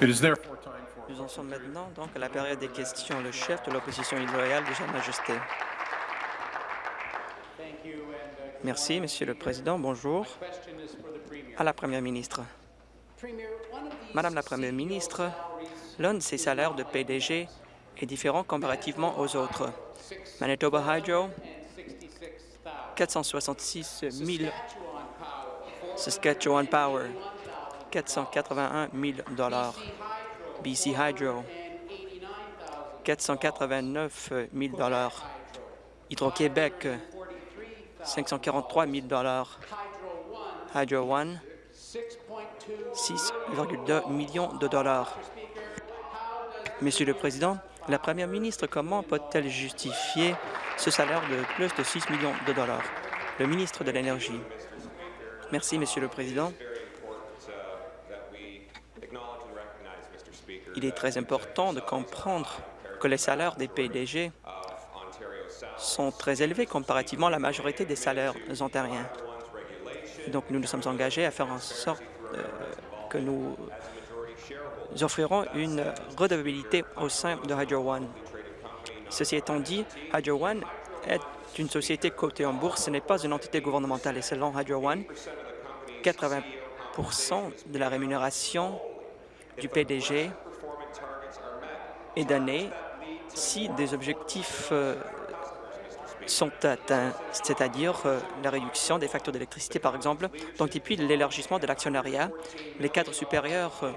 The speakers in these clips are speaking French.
Nous en sommes maintenant donc à la période des questions. Le chef de l'opposition illoyale de Sa Majesté. Merci, Monsieur le Président. Bonjour. À la Première ministre. Madame la Première ministre, l'un de ces salaires de PDG est différent comparativement aux autres. Manitoba Hydro, 466 000. Saskatchewan Power, 481 000 BC Hydro, 489 000 Hydro-Québec, 543 000 Hydro One, 6,2 millions de dollars. Monsieur le Président, la Première ministre, comment peut-elle justifier ce salaire de plus de 6 millions de dollars? Le ministre de l'Énergie. Merci, Monsieur le Président. Il est très important de comprendre que les salaires des PDG sont très élevés comparativement à la majorité des salaires ontariens. Donc, nous nous sommes engagés à faire en sorte euh, que nous offrirons une redevabilité au sein de Hydro One. Ceci étant dit, Hydro One est une société cotée en bourse, ce n'est pas une entité gouvernementale et selon Hydro One, 80% de la rémunération du PDG est donnée si des objectifs euh, sont atteints, c'est-à-dire euh, la réduction des factures d'électricité, par exemple, donc et puis l'élargissement de l'actionnariat. Les cadres supérieurs euh,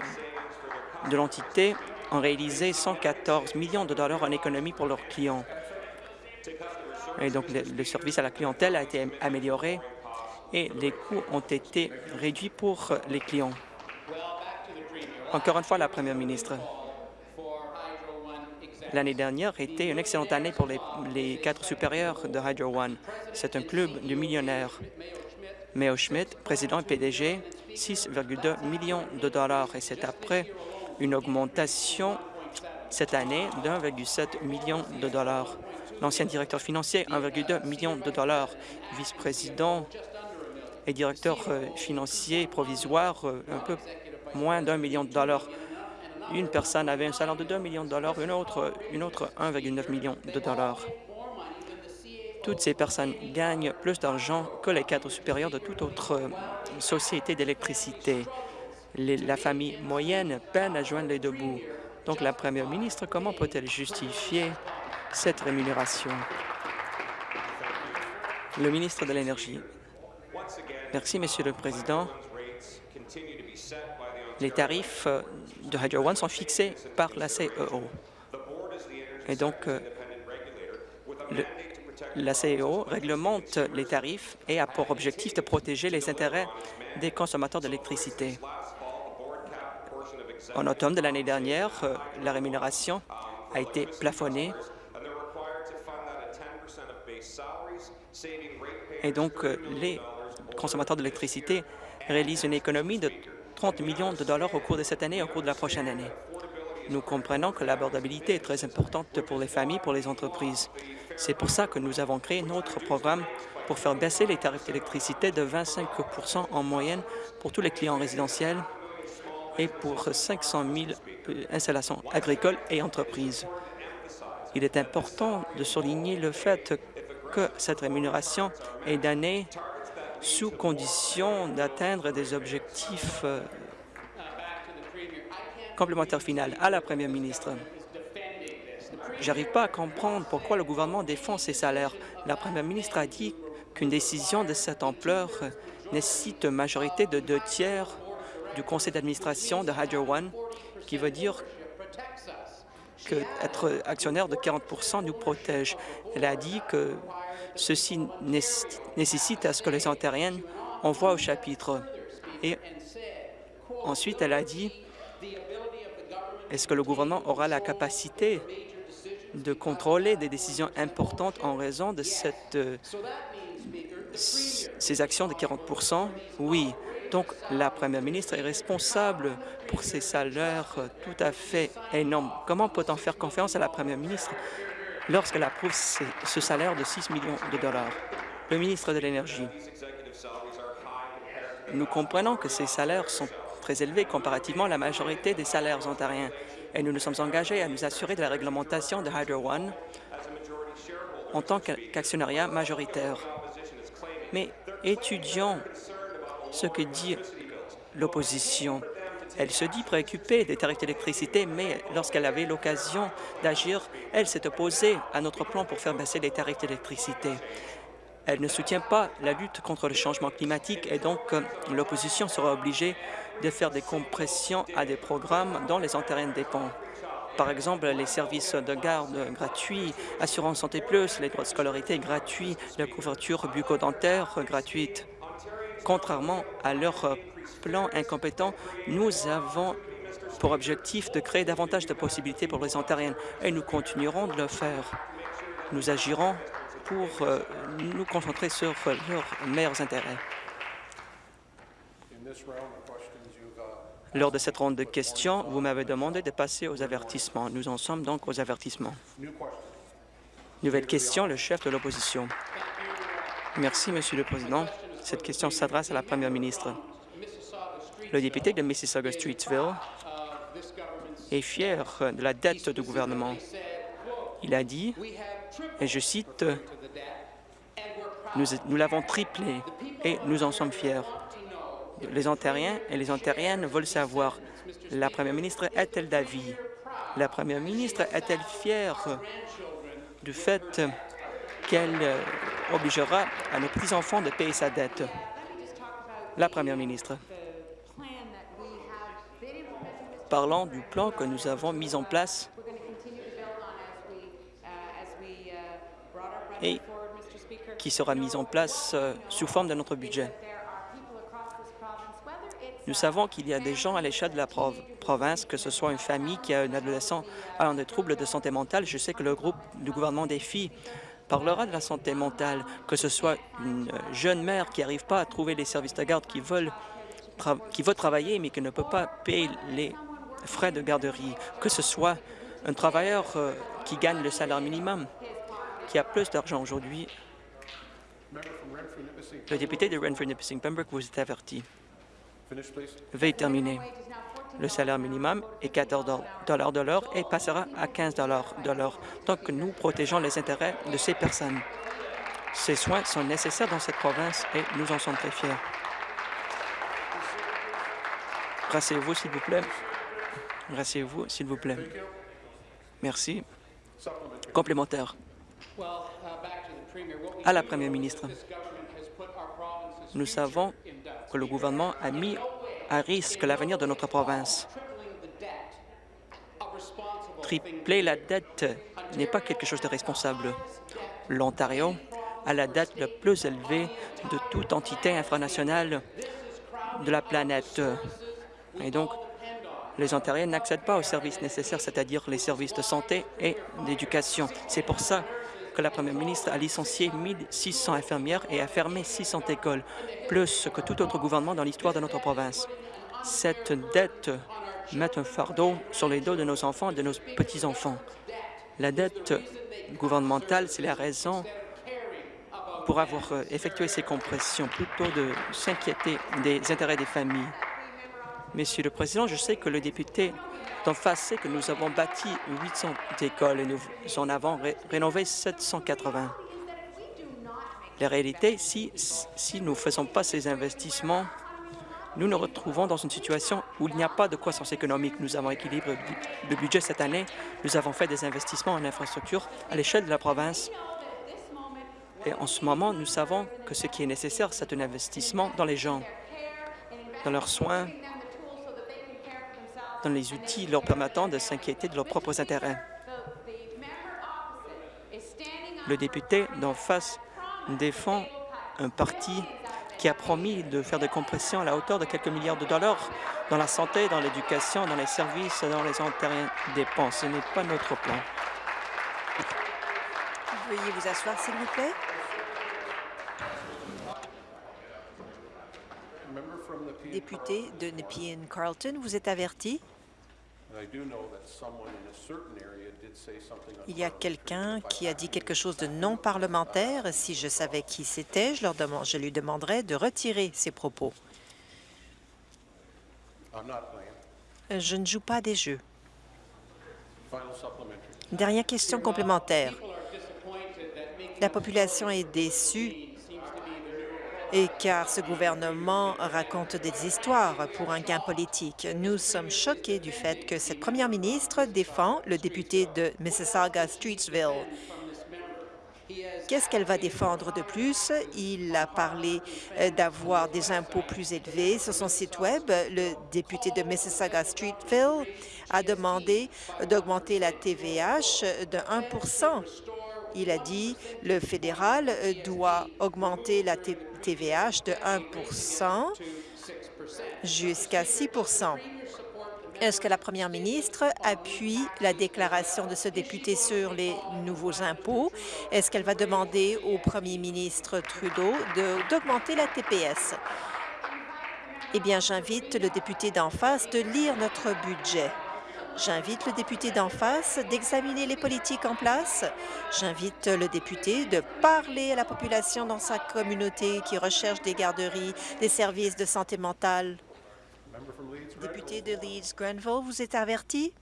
de l'entité ont réalisé 114 millions de dollars en économie pour leurs clients. Et donc, le, service à la clientèle a été amélioré et les coûts ont été réduits pour les clients. Encore une fois, la Première ministre. L'année dernière était une excellente année pour les, cadres supérieurs de Hydro One. C'est un club de millionnaires. Mayo Schmidt, président et PDG, 6,2 millions de dollars et c'est après une augmentation cette année d'1,7 million de dollars. L'ancien directeur financier, 1,2 million de dollars. Vice-président et directeur euh, financier provisoire, euh, un peu moins d'un million de dollars. Une personne avait un salaire de 2 millions de dollars, une autre, une autre 1,9 million de dollars. Toutes ces personnes gagnent plus d'argent que les cadres supérieurs de toute autre euh, société d'électricité. La famille moyenne peine à joindre les deux bouts. Donc, la première ministre, comment peut-elle justifier cette rémunération? Le ministre de l'Énergie. Merci, Monsieur le Président. Les tarifs euh, de Hydro One sont fixés par la CEO. Et donc, euh, la CEO réglemente les tarifs et a pour objectif de protéger les intérêts des consommateurs d'électricité. En automne de l'année dernière, euh, la rémunération a été plafonnée et donc les consommateurs d'électricité réalisent une économie de 30 millions de dollars au cours de cette année et au cours de la prochaine année. Nous comprenons que l'abordabilité est très importante pour les familles, pour les entreprises. C'est pour ça que nous avons créé notre programme pour faire baisser les tarifs d'électricité de 25% en moyenne pour tous les clients résidentiels et pour 500 000 euh, installations agricoles et entreprises. Il est important de souligner le fait que cette rémunération est donnée sous condition d'atteindre des objectifs euh, complémentaires finaux à la Première ministre. J'arrive pas à comprendre pourquoi le gouvernement défend ces salaires. La Première ministre a dit qu'une décision de cette ampleur nécessite une majorité de deux tiers du conseil d'administration de Hydro One, qui veut dire qu'être actionnaire de 40 nous protège. Elle a dit que Ceci nécessite à ce que les Ontariennes envoient au chapitre. Et ensuite, elle a dit, est-ce que le gouvernement aura la capacité de contrôler des décisions importantes en raison de euh, ces actions de 40% Oui. Donc, la première ministre est responsable pour ces salaires tout à fait énormes. Comment peut-on faire confiance à la première ministre lorsqu'elle approuve ce salaire de 6 millions de dollars. Le ministre de l'Énergie, nous comprenons que ces salaires sont très élevés comparativement à la majorité des salaires ontariens. Et nous nous sommes engagés à nous assurer de la réglementation de Hydro One en tant qu'actionnariat majoritaire. Mais étudions ce que dit l'opposition. Elle se dit préoccupée des tarifs d'électricité, mais lorsqu'elle avait l'occasion d'agir, elle s'est opposée à notre plan pour faire baisser les tarifs d'électricité. Elle ne soutient pas la lutte contre le changement climatique et donc euh, l'opposition sera obligée de faire des compressions à des programmes dont les Ontariens dépendent. Par exemple, les services de garde gratuits, Assurance Santé Plus, les droits de scolarité gratuits, la couverture bucco-dentaire gratuite. Contrairement à leur plan incompétent, nous avons pour objectif de créer davantage de possibilités pour les Ontariens et nous continuerons de le faire. Nous agirons pour euh, nous concentrer sur leurs meilleurs intérêts. Lors de cette ronde de questions, vous m'avez demandé de passer aux avertissements. Nous en sommes donc aux avertissements. Nouvelle question, le chef de l'opposition. Merci, Monsieur le Président. Cette question s'adresse à la Première ministre. Le député de Mississauga-Streetsville est fier de la dette du gouvernement. Il a dit, et je cite, « Nous, l'avons triplé et nous en sommes fiers. » Les Ontariens et les Ontariennes veulent savoir, la Première ministre est-elle d'avis? La Première ministre est-elle fière du fait qu'elle obligera à nos petits-enfants de payer sa dette? La Première ministre. Parlons du plan que nous avons mis en place et qui sera mis en place euh, sous forme de notre budget. Nous savons qu'il y a des gens à l'échelle de la province, que ce soit une famille qui a un adolescent ayant des troubles de santé mentale. Je sais que le groupe du gouvernement des filles parlera de la santé mentale, que ce soit une jeune mère qui n'arrive pas à trouver les services de garde qui veulent veut travailler mais qui ne peut pas payer les frais de garderie, que ce soit un travailleur euh, qui gagne le salaire minimum, qui a plus d'argent aujourd'hui. Le député de Renfrew-Nipissing Pembroke vous est averti. Veuillez terminer. Le salaire minimum est 14 de l'heure et passera à 15 de l'heure. Donc, nous protégeons les intérêts de ces personnes. Ces soins sont nécessaires dans cette province et nous en sommes très fiers. Rassez-vous, s'il vous plaît. Rassez-vous, s'il vous plaît. Merci. Complémentaire. À la Première ministre, nous savons que le gouvernement a mis à risque l'avenir de notre province. Tripler la dette n'est pas quelque chose de responsable. L'Ontario a la dette la plus élevée de toute entité infranationale de la planète. Et donc, les Ontariens n'accèdent pas aux services nécessaires, c'est-à-dire les services de santé et d'éducation. C'est pour ça que la Première ministre a licencié 1600 infirmières et a fermé 600 écoles, plus que tout autre gouvernement dans l'histoire de notre province. Cette dette met un fardeau sur les dos de nos enfants et de nos petits-enfants. La dette gouvernementale, c'est la raison pour avoir effectué ces compressions, plutôt de s'inquiéter des intérêts des familles. Monsieur le Président, je sais que le député d'en face sait que nous avons bâti 800 écoles et nous en avons rénové 780. La réalité, si, si nous ne faisons pas ces investissements, nous nous retrouvons dans une situation où il n'y a pas de croissance économique. Nous avons équilibré le budget cette année. Nous avons fait des investissements en infrastructure à l'échelle de la province. Et en ce moment, nous savons que ce qui est nécessaire, c'est un investissement dans les gens, dans leurs soins, dans les outils leur permettant de s'inquiéter de leurs propres intérêts. Le député d'en face défend un parti qui a promis de faire des compressions à la hauteur de quelques milliards de dollars dans la santé, dans l'éducation, dans les services, dans les dépensent. Ce n'est pas notre plan. Veuillez vous asseoir, s'il vous plaît. Député de Nepean Carlton, vous êtes averti. Il y a quelqu'un qui a dit quelque chose de non parlementaire. Si je savais qui c'était, je, je lui demanderais de retirer ses propos. Je ne joue pas des jeux. Dernière question complémentaire. La population est déçue et car ce gouvernement raconte des histoires pour un gain politique. Nous sommes choqués du fait que cette première ministre défend le député de Mississauga-Streetsville. Qu'est-ce qu'elle va défendre de plus? Il a parlé euh, d'avoir des impôts plus élevés. Sur son site Web, le député de Mississauga-Streetville a demandé d'augmenter la TVH de 1% Il a dit le fédéral euh, doit augmenter la TVH de 1% jusqu'à 6% est-ce que la première ministre appuie la déclaration de ce député sur les nouveaux impôts? Est-ce qu'elle va demander au premier ministre Trudeau d'augmenter la TPS? Eh bien, j'invite le député d'en face de lire notre budget. J'invite le député d'en face d'examiner les politiques en place. J'invite le député de parler à la population dans sa communauté qui recherche des garderies, des services de santé mentale Député de Leeds-Grenville, vous êtes averti?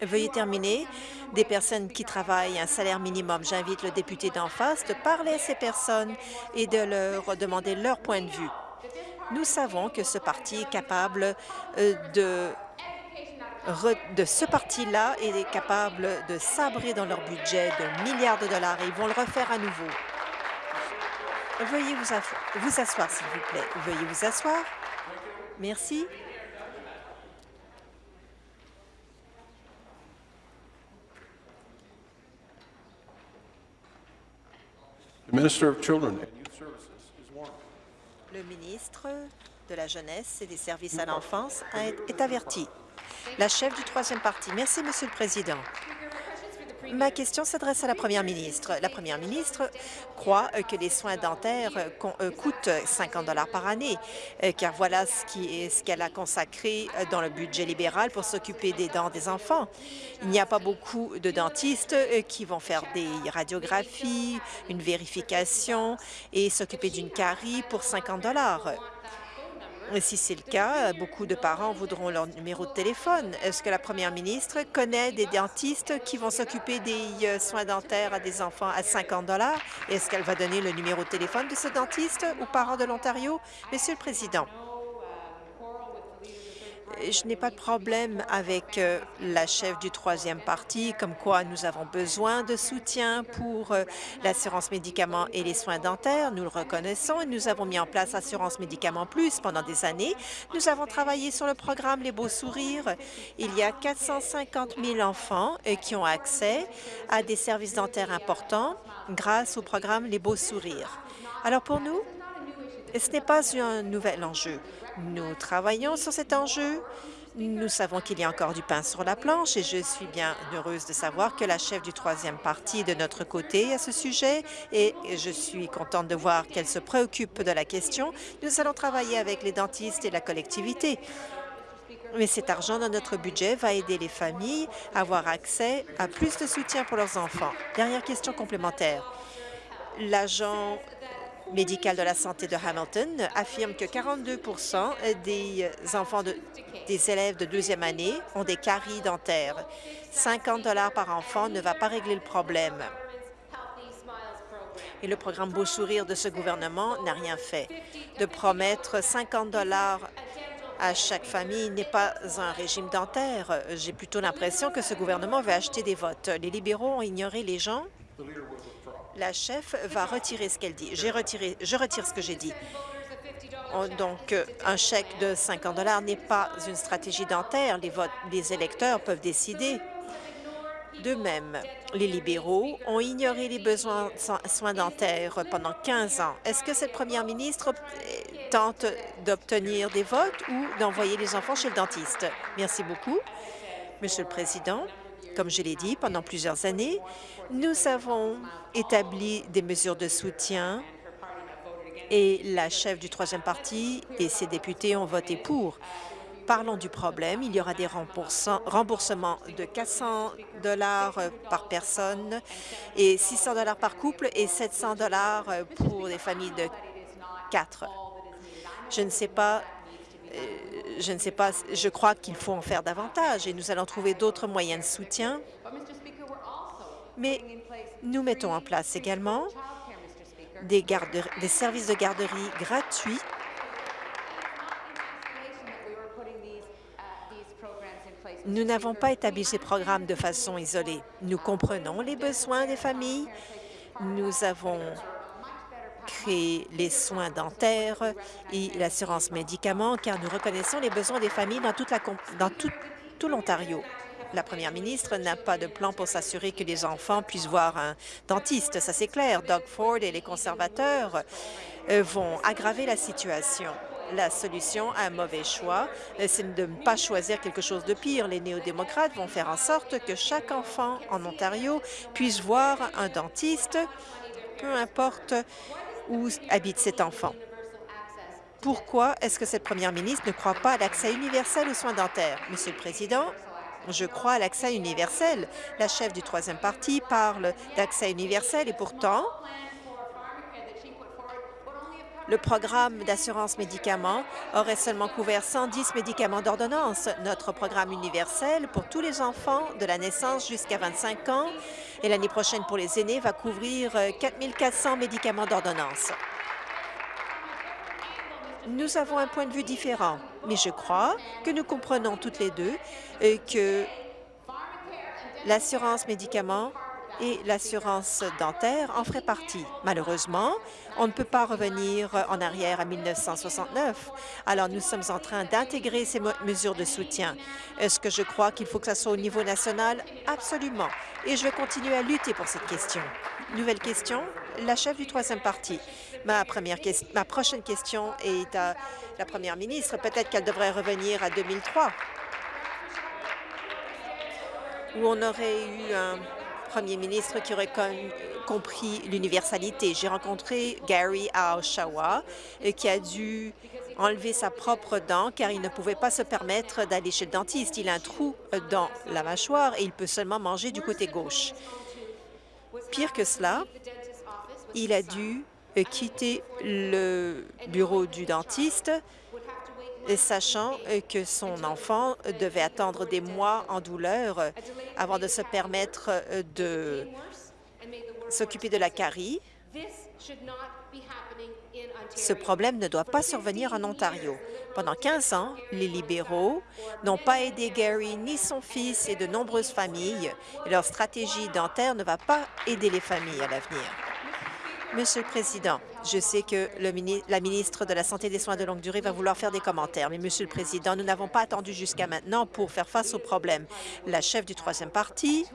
Veuillez terminer. Des personnes qui travaillent un salaire minimum. J'invite le député d'en face de parler à ces personnes et de leur demander leur point de vue. Nous savons que ce parti est capable euh, de ce parti-là est capable de sabrer dans leur budget de milliards de dollars et ils vont le refaire à nouveau. Veuillez vous, vous asseoir, s'il vous plaît. Veuillez vous asseoir. Merci. Le ministre de la Jeunesse et des Services à l'enfance est averti. La chef du troisième parti. Merci, Monsieur le Président. Ma question s'adresse à la première ministre. La première ministre croit euh, que les soins dentaires euh, euh, coûtent 50 dollars par année, car voilà ce qu'elle a consacré dans le budget libéral pour s'occuper des dents des enfants. Il n'y a pas beaucoup de dentistes qui vont faire des radiographies, une vérification et s'occuper d'une carie pour 50 dollars. Si c'est le cas, beaucoup de parents voudront leur numéro de téléphone. Est-ce que la première ministre connaît des dentistes qui vont s'occuper des euh, soins dentaires à des enfants à 50 Est-ce qu'elle va donner le numéro de téléphone de ce dentiste aux parents de l'Ontario? Monsieur le Président, je n'ai pas de problème avec euh, la chef du troisième parti, comme quoi nous avons besoin de soutien pour euh, l'assurance médicaments et les soins dentaires. Nous le reconnaissons et nous avons mis en place Assurance médicaments plus pendant des années. Nous avons travaillé sur le programme Les Beaux Sourires. Il y a 450 000 enfants euh, qui ont accès à des services dentaires importants grâce au programme Les Beaux Sourires. Alors pour nous, ce n'est pas un nouvel enjeu. Nous travaillons sur cet enjeu. Nous savons qu'il y a encore du pain sur la planche et je suis bien heureuse de savoir que la chef du troisième parti est de notre côté à ce sujet et je suis contente de voir qu'elle se préoccupe de la question. Nous allons travailler avec les dentistes et la collectivité. Mais cet argent dans notre budget va aider les familles à avoir accès à plus de soutien pour leurs enfants. Dernière question complémentaire. L'agent médical de la santé de Hamilton affirme que 42 des enfants des élèves de deuxième année ont des caries dentaires. 50 par enfant ne va pas régler le problème. Et le programme Beau Sourire de ce gouvernement n'a rien fait. De promettre 50 à chaque famille n'est pas un régime dentaire. J'ai plutôt l'impression que ce gouvernement veut acheter des votes. Les libéraux ont ignoré les gens la chef va retirer ce qu'elle dit. Je retire ce que j'ai dit. Donc, un chèque de 50 dollars n'est pas une stratégie dentaire. Les, les électeurs peuvent décider. De même, les libéraux ont ignoré les besoins de soins dentaires pendant 15 ans. Est-ce que cette première ministre tente d'obtenir des votes ou d'envoyer les enfants chez le dentiste? Merci beaucoup, Monsieur le Président. Comme je l'ai dit, pendant plusieurs années, nous avons établi des mesures de soutien et la chef du troisième parti et ses députés ont voté pour. Parlons du problème. Il y aura des remboursements de 400 dollars par personne et 600 dollars par couple et 700 dollars pour des familles de quatre. Je ne sais pas je ne sais pas, je crois qu'il faut en faire davantage et nous allons trouver d'autres moyens de soutien. Mais nous mettons en place également des, des services de garderie gratuits Nous n'avons pas établi ces programmes de façon isolée. Nous comprenons les besoins des familles. Nous avons créé les soins dentaires et l'assurance médicaments, car nous reconnaissons les besoins des familles dans tout, tout l'Ontario. La première ministre n'a pas de plan pour s'assurer que les enfants puissent voir un dentiste, ça c'est clair. Doug Ford et les conservateurs euh, vont aggraver la situation la solution à un mauvais choix, euh, c'est de ne pas choisir quelque chose de pire. Les néo-démocrates vont faire en sorte que chaque enfant en Ontario puisse voir un dentiste, peu importe où habite cet enfant. Pourquoi est-ce que cette première ministre ne croit pas à l'accès universel aux soins dentaires? Monsieur le Président, je crois à l'accès universel. La chef du troisième parti parle d'accès universel et pourtant, le programme d'assurance médicaments aurait seulement couvert 110 médicaments d'ordonnance. Notre programme universel pour tous les enfants de la naissance jusqu'à 25 ans et l'année prochaine pour les aînés va couvrir 4 euh, 400 médicaments d'ordonnance. Nous avons un point de vue différent, mais je crois que nous comprenons toutes les deux euh, que l'assurance médicaments et l'assurance dentaire en ferait partie. Malheureusement, on ne peut pas revenir en arrière à 1969. Alors, nous sommes en train d'intégrer ces mesures de soutien. Est-ce que je crois qu'il faut que ça soit au niveau national? Absolument. Et je vais continuer à lutter pour cette question. Nouvelle question, la chef du troisième parti. Ma, première ma prochaine question est à la première ministre. Peut-être qu'elle devrait revenir à 2003, où on aurait eu un premier ministre qui aurait compris l'universalité. J'ai rencontré Gary à Oshawa, euh, qui a dû enlever sa propre dent car il ne pouvait pas se permettre d'aller chez le dentiste. Il a un trou euh, dans la mâchoire et il peut seulement manger du côté gauche. Pire que cela, il a dû euh, quitter le bureau du dentiste sachant euh, que son enfant devait attendre des mois en douleur euh, avant de se permettre euh, de s'occuper de la carie. Ce problème ne doit pas survenir en Ontario. Pendant 15 ans, les libéraux n'ont pas aidé Gary ni son fils et de nombreuses familles, leur stratégie dentaire ne va pas aider les familles à l'avenir. Monsieur le Président, je sais que la ministre de la Santé et des soins de longue durée va vouloir faire des commentaires, mais Monsieur le Président, nous n'avons pas attendu jusqu'à maintenant pour faire face au problème. La chef du troisième parti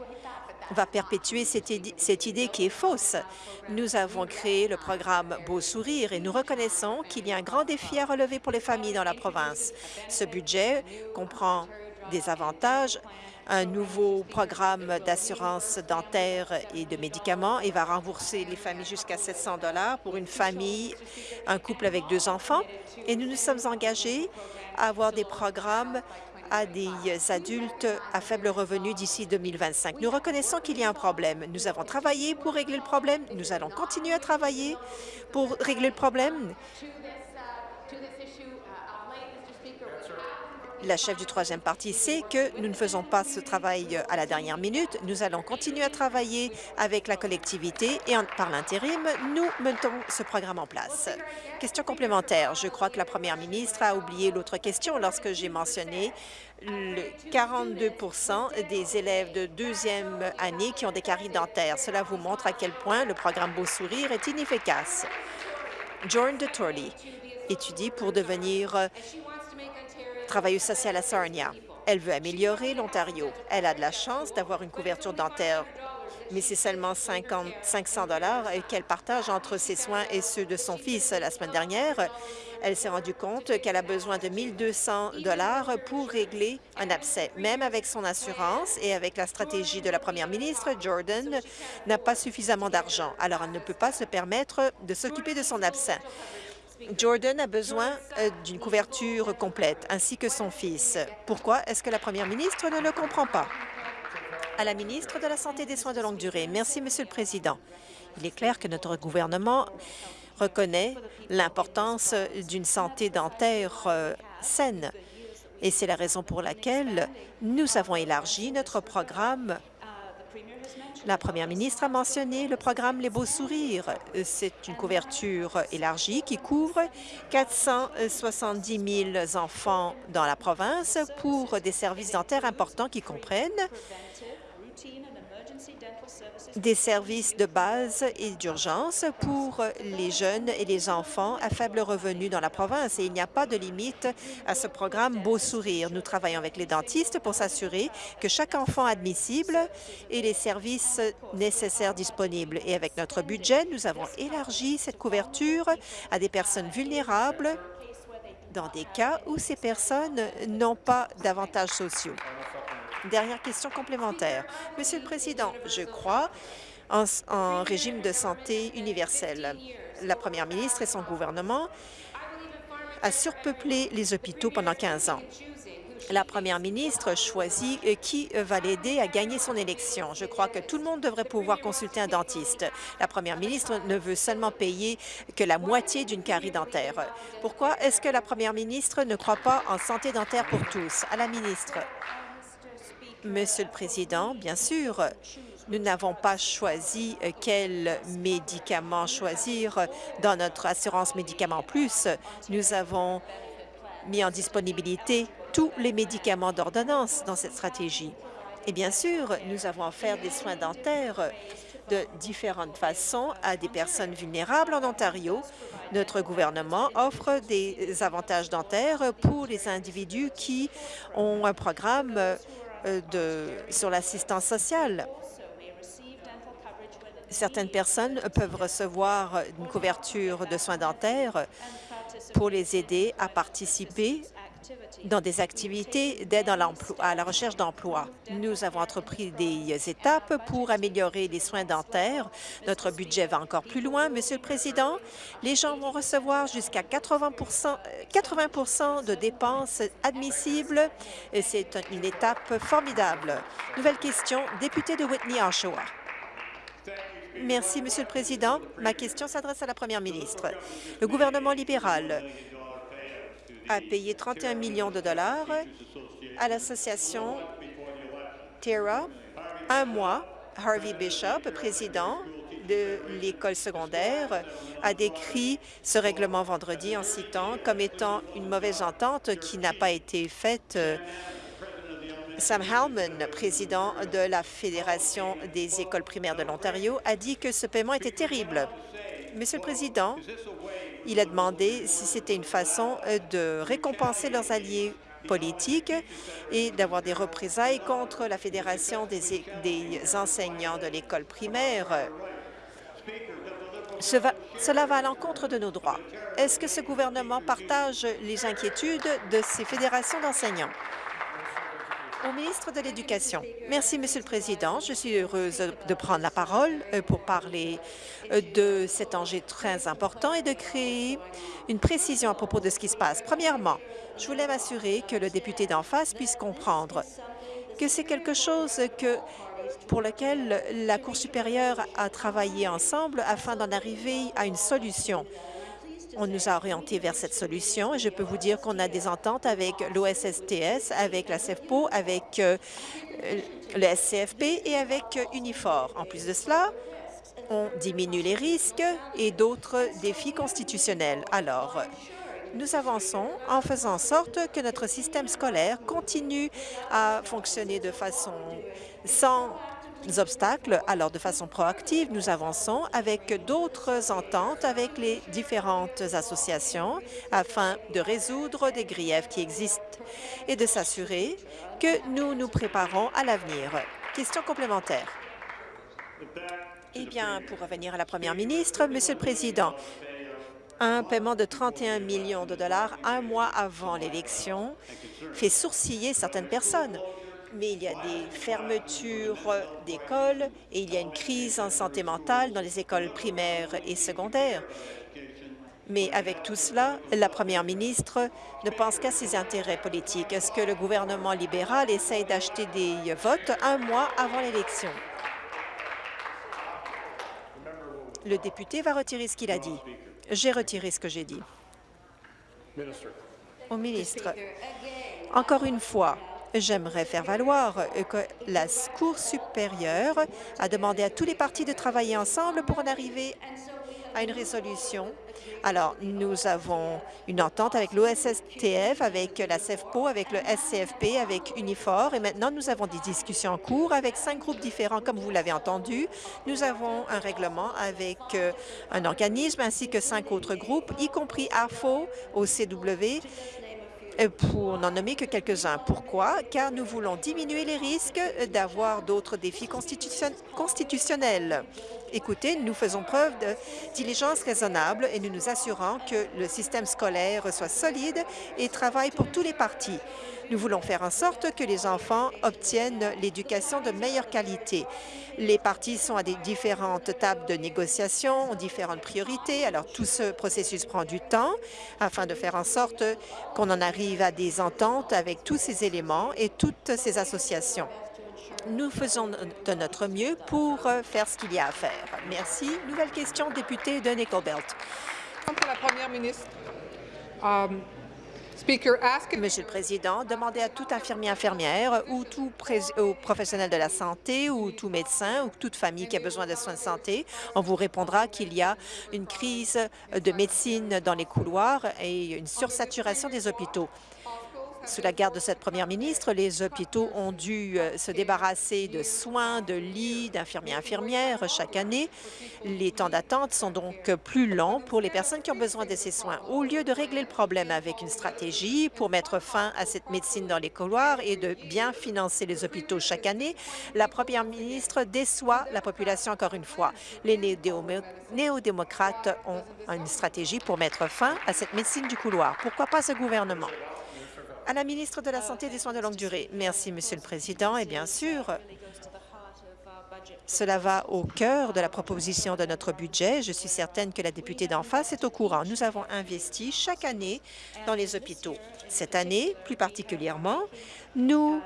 va perpétuer cette, cette, idée qui est fausse. Nous avons créé le programme Beau Sourire et nous reconnaissons qu'il y a un grand défi à relever pour les familles dans la province. Ce budget comprend des avantages un nouveau programme d'assurance dentaire et de médicaments et va rembourser les familles jusqu'à 700 dollars pour une famille, un couple avec deux enfants. Et nous nous sommes engagés à avoir des programmes à des adultes à faible revenu d'ici 2025. Nous reconnaissons qu'il y a un problème. Nous avons travaillé pour régler le problème. Nous allons continuer à travailler pour régler le problème. La chef du troisième parti sait que nous ne faisons pas ce travail à la dernière minute. Nous allons continuer à travailler avec la collectivité et par l'intérim, nous mettons ce programme en place. Question complémentaire. Je crois que la première ministre a oublié l'autre question lorsque j'ai mentionné le 42% des élèves de deuxième année qui ont des caries dentaires. Cela vous montre à quel point le programme Beau Sourire est inefficace. Jordan de étudie pour devenir travailleuse sociale à Sarnia. Elle veut améliorer l'Ontario. Elle a de la chance d'avoir une couverture dentaire, mais c'est seulement 50, 500 dollars qu'elle partage entre ses soins et ceux de son fils. La semaine dernière, elle s'est rendue compte qu'elle a besoin de 1200 dollars pour régler un abcès. Même avec son assurance et avec la stratégie de la première ministre, Jordan n'a pas suffisamment d'argent. Alors, elle ne peut pas se permettre de s'occuper de son abcès. Jordan a besoin euh, d'une couverture complète, ainsi que son fils. Pourquoi est-ce que la première ministre ne le comprend pas? À la ministre de la Santé et des soins de longue durée. Merci, Monsieur le Président. Il est clair que notre gouvernement reconnaît l'importance d'une santé dentaire euh, saine. Et c'est la raison pour laquelle nous avons élargi notre programme la première ministre a mentionné le programme Les Beaux Sourires. C'est une couverture élargie qui couvre 470 000 enfants dans la province pour des services dentaires importants qui comprennent des services de base et d'urgence pour les jeunes et les enfants à faible revenu dans la province. Et il n'y a pas de limite à ce programme Beau Sourire. Nous travaillons avec les dentistes pour s'assurer que chaque enfant admissible ait les services nécessaires disponibles. Et avec notre budget, nous avons élargi cette couverture à des personnes vulnérables dans des cas où ces personnes n'ont pas d'avantages sociaux. Dernière question complémentaire. Monsieur le Président, je crois en, régime de santé universel. La première ministre et son gouvernement a surpeuplé les hôpitaux pendant 15 ans. La première ministre choisit euh, qui va l'aider à gagner son élection. Je crois que tout le monde devrait pouvoir consulter un dentiste. La première ministre ne veut seulement payer que la moitié d'une carie dentaire. Pourquoi est-ce que la première ministre ne croit pas en santé dentaire pour tous? À la ministre. Monsieur le Président, bien sûr, nous n'avons pas choisi euh, quel médicament choisir dans notre assurance médicaments plus. Nous avons mis en disponibilité tous les médicaments d'ordonnance dans cette stratégie. Et bien sûr, nous avons offert des soins dentaires de différentes façons à des personnes vulnérables en Ontario. Notre gouvernement offre des avantages dentaires pour les individus qui ont un programme de, sur l'assistance sociale. Certaines personnes peuvent recevoir une couverture de soins dentaires pour les aider à participer dans des activités d'aide à la recherche d'emploi. Nous avons entrepris des étapes pour améliorer les soins dentaires. Notre budget va encore plus loin. Monsieur le Président, les gens vont recevoir jusqu'à 80 80 de dépenses admissibles. C'est une étape formidable. Nouvelle question, député de Whitney-Oshawa. Merci, Monsieur le Président. Ma question s'adresse à la Première ministre. Le gouvernement libéral a payé 31 millions de dollars à l'association Terra un mois. Harvey Bishop, président de l'école secondaire, a décrit ce règlement vendredi en citant comme étant une mauvaise entente qui n'a pas été faite Sam Hellman, président de la Fédération des écoles primaires de l'Ontario, a dit que ce paiement était terrible. Monsieur le Président, il a demandé si c'était une façon euh, de récompenser leurs alliés politiques et d'avoir des représailles contre la Fédération des, des enseignants de l'école primaire. Cela va à l'encontre de nos droits. Est-ce que ce gouvernement partage les inquiétudes de ces fédérations d'enseignants? Au ministre de l'Éducation. Merci, Monsieur le Président. Je suis heureuse de prendre la parole euh, pour parler euh, de cet enjeu très important et de créer une précision à propos de ce qui se passe. Premièrement, je voulais m'assurer que le député d'en face puisse comprendre que c'est quelque chose pour lequel la Cour supérieure a travaillé ensemble afin d'en arriver à une solution. On nous a orientés vers cette solution et je peux vous dire qu'on a des ententes avec l'OSSTS, avec la CEFPO, avec euh, le SCFP et avec Unifor. En plus de cela, on diminue les risques et d'autres défis constitutionnels. Alors, nous avançons en faisant en sorte que notre système scolaire continue à fonctionner de façon sans obstacles. Alors, de façon proactive, nous avançons avec d'autres ententes avec les différentes associations afin de résoudre des griefs qui existent et de s'assurer que nous nous préparons à l'avenir. Question complémentaire. Eh bien, pour revenir à la première ministre, Monsieur le Président, un paiement de 31 millions de dollars un mois avant l'élection fait sourciller certaines personnes mais il y a des fermetures d'écoles et il y a une crise en santé mentale dans les écoles primaires et secondaires. Mais avec tout cela, la première ministre ne pense qu'à ses intérêts politiques. Est-ce que le gouvernement libéral essaye d'acheter des votes un mois avant l'élection? Le député va retirer ce qu'il a dit. J'ai retiré ce que j'ai dit. Au ministre, encore une fois, J'aimerais faire valoir que la Cour supérieure a demandé à tous les partis de travailler ensemble pour en arriver à une résolution. Alors, nous avons une entente avec l'OSSTF, avec la CEFPO, avec le SCFP, avec Unifor, et maintenant nous avons des discussions en cours avec cinq groupes différents, comme vous l'avez entendu. Nous avons un règlement avec euh, un organisme ainsi que cinq autres groupes, y compris AFO, au CW, euh, pour n'en nommer que quelques-uns. Pourquoi? Car nous voulons diminuer les risques d'avoir d'autres défis constitutionnels. Écoutez, nous faisons preuve de diligence raisonnable et nous nous assurons que le système scolaire soit solide et travaille pour tous les partis. Nous voulons faire en sorte que les enfants obtiennent l'éducation de meilleure qualité. Les partis sont à des différentes tables de négociation, ont différentes priorités. Alors, tout ce processus prend du temps afin de faire en sorte qu'on en arrive à des ententes avec tous ces éléments et toutes ces associations. Nous faisons de notre mieux pour faire ce qu'il y a à faire. Merci. Nouvelle question, député de Nickel Belt. Pour um, Monsieur le Président, demandez à tout infirmier infirmière ou tout professionnel de la santé ou tout médecin ou toute famille qui a besoin de soins de santé, on vous répondra qu'il y a une crise de médecine dans les couloirs et une sursaturation des hôpitaux. Sous la garde de cette première ministre, les hôpitaux ont dû euh, se débarrasser de soins, de lits, d'infirmiers infirmières chaque année. Les temps d'attente sont donc plus longs pour les personnes qui ont besoin de ces soins. Au lieu de régler le problème avec une stratégie pour mettre fin à cette médecine dans les couloirs et de bien financer les hôpitaux chaque année, la première ministre déçoit la population encore une fois. Les néo-démocrates ont une stratégie pour mettre fin à cette médecine du couloir. Pourquoi pas ce gouvernement? À la ministre de la Santé et des Soins de longue durée. Merci, Monsieur le Président. Et bien sûr, cela va au cœur de la proposition de notre budget. Je suis certaine que la députée d'en face est au courant. Nous avons investi chaque année dans les hôpitaux. Cette année, plus particulièrement, nous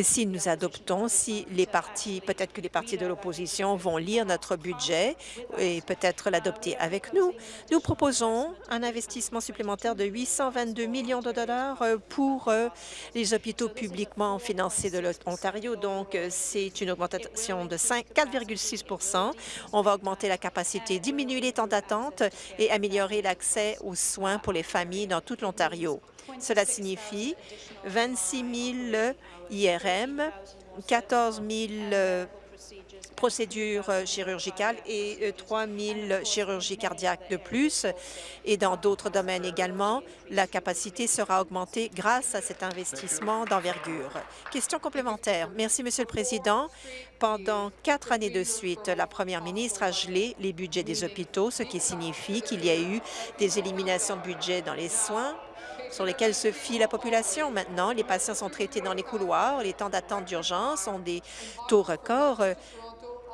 si nous adoptons, si les partis, peut-être que les partis de l'opposition vont lire notre budget et peut-être l'adopter avec nous, nous proposons un investissement supplémentaire de 822 millions de dollars euh, pour euh, les hôpitaux publiquement financés de l'Ontario. Donc, euh, c'est une augmentation de 4,6% On va augmenter la capacité, diminuer les temps d'attente et améliorer l'accès aux soins pour les familles dans tout l'Ontario. Cela signifie 26 000 IRM, 14 000 procédures euh, chirurgicales et 3 euh, 000 chirurgies cardiaques de plus. Et dans d'autres domaines également, la capacité sera augmentée grâce à cet investissement d'envergure. Question complémentaire. Merci, Monsieur le Président. Pendant quatre années de suite, la première ministre a gelé les budgets des hôpitaux, ce qui signifie qu'il y a eu des éliminations de budget dans les soins, sur lesquels se fie la population. Maintenant, les patients sont traités dans les couloirs, les temps d'attente d'urgence ont des taux records euh,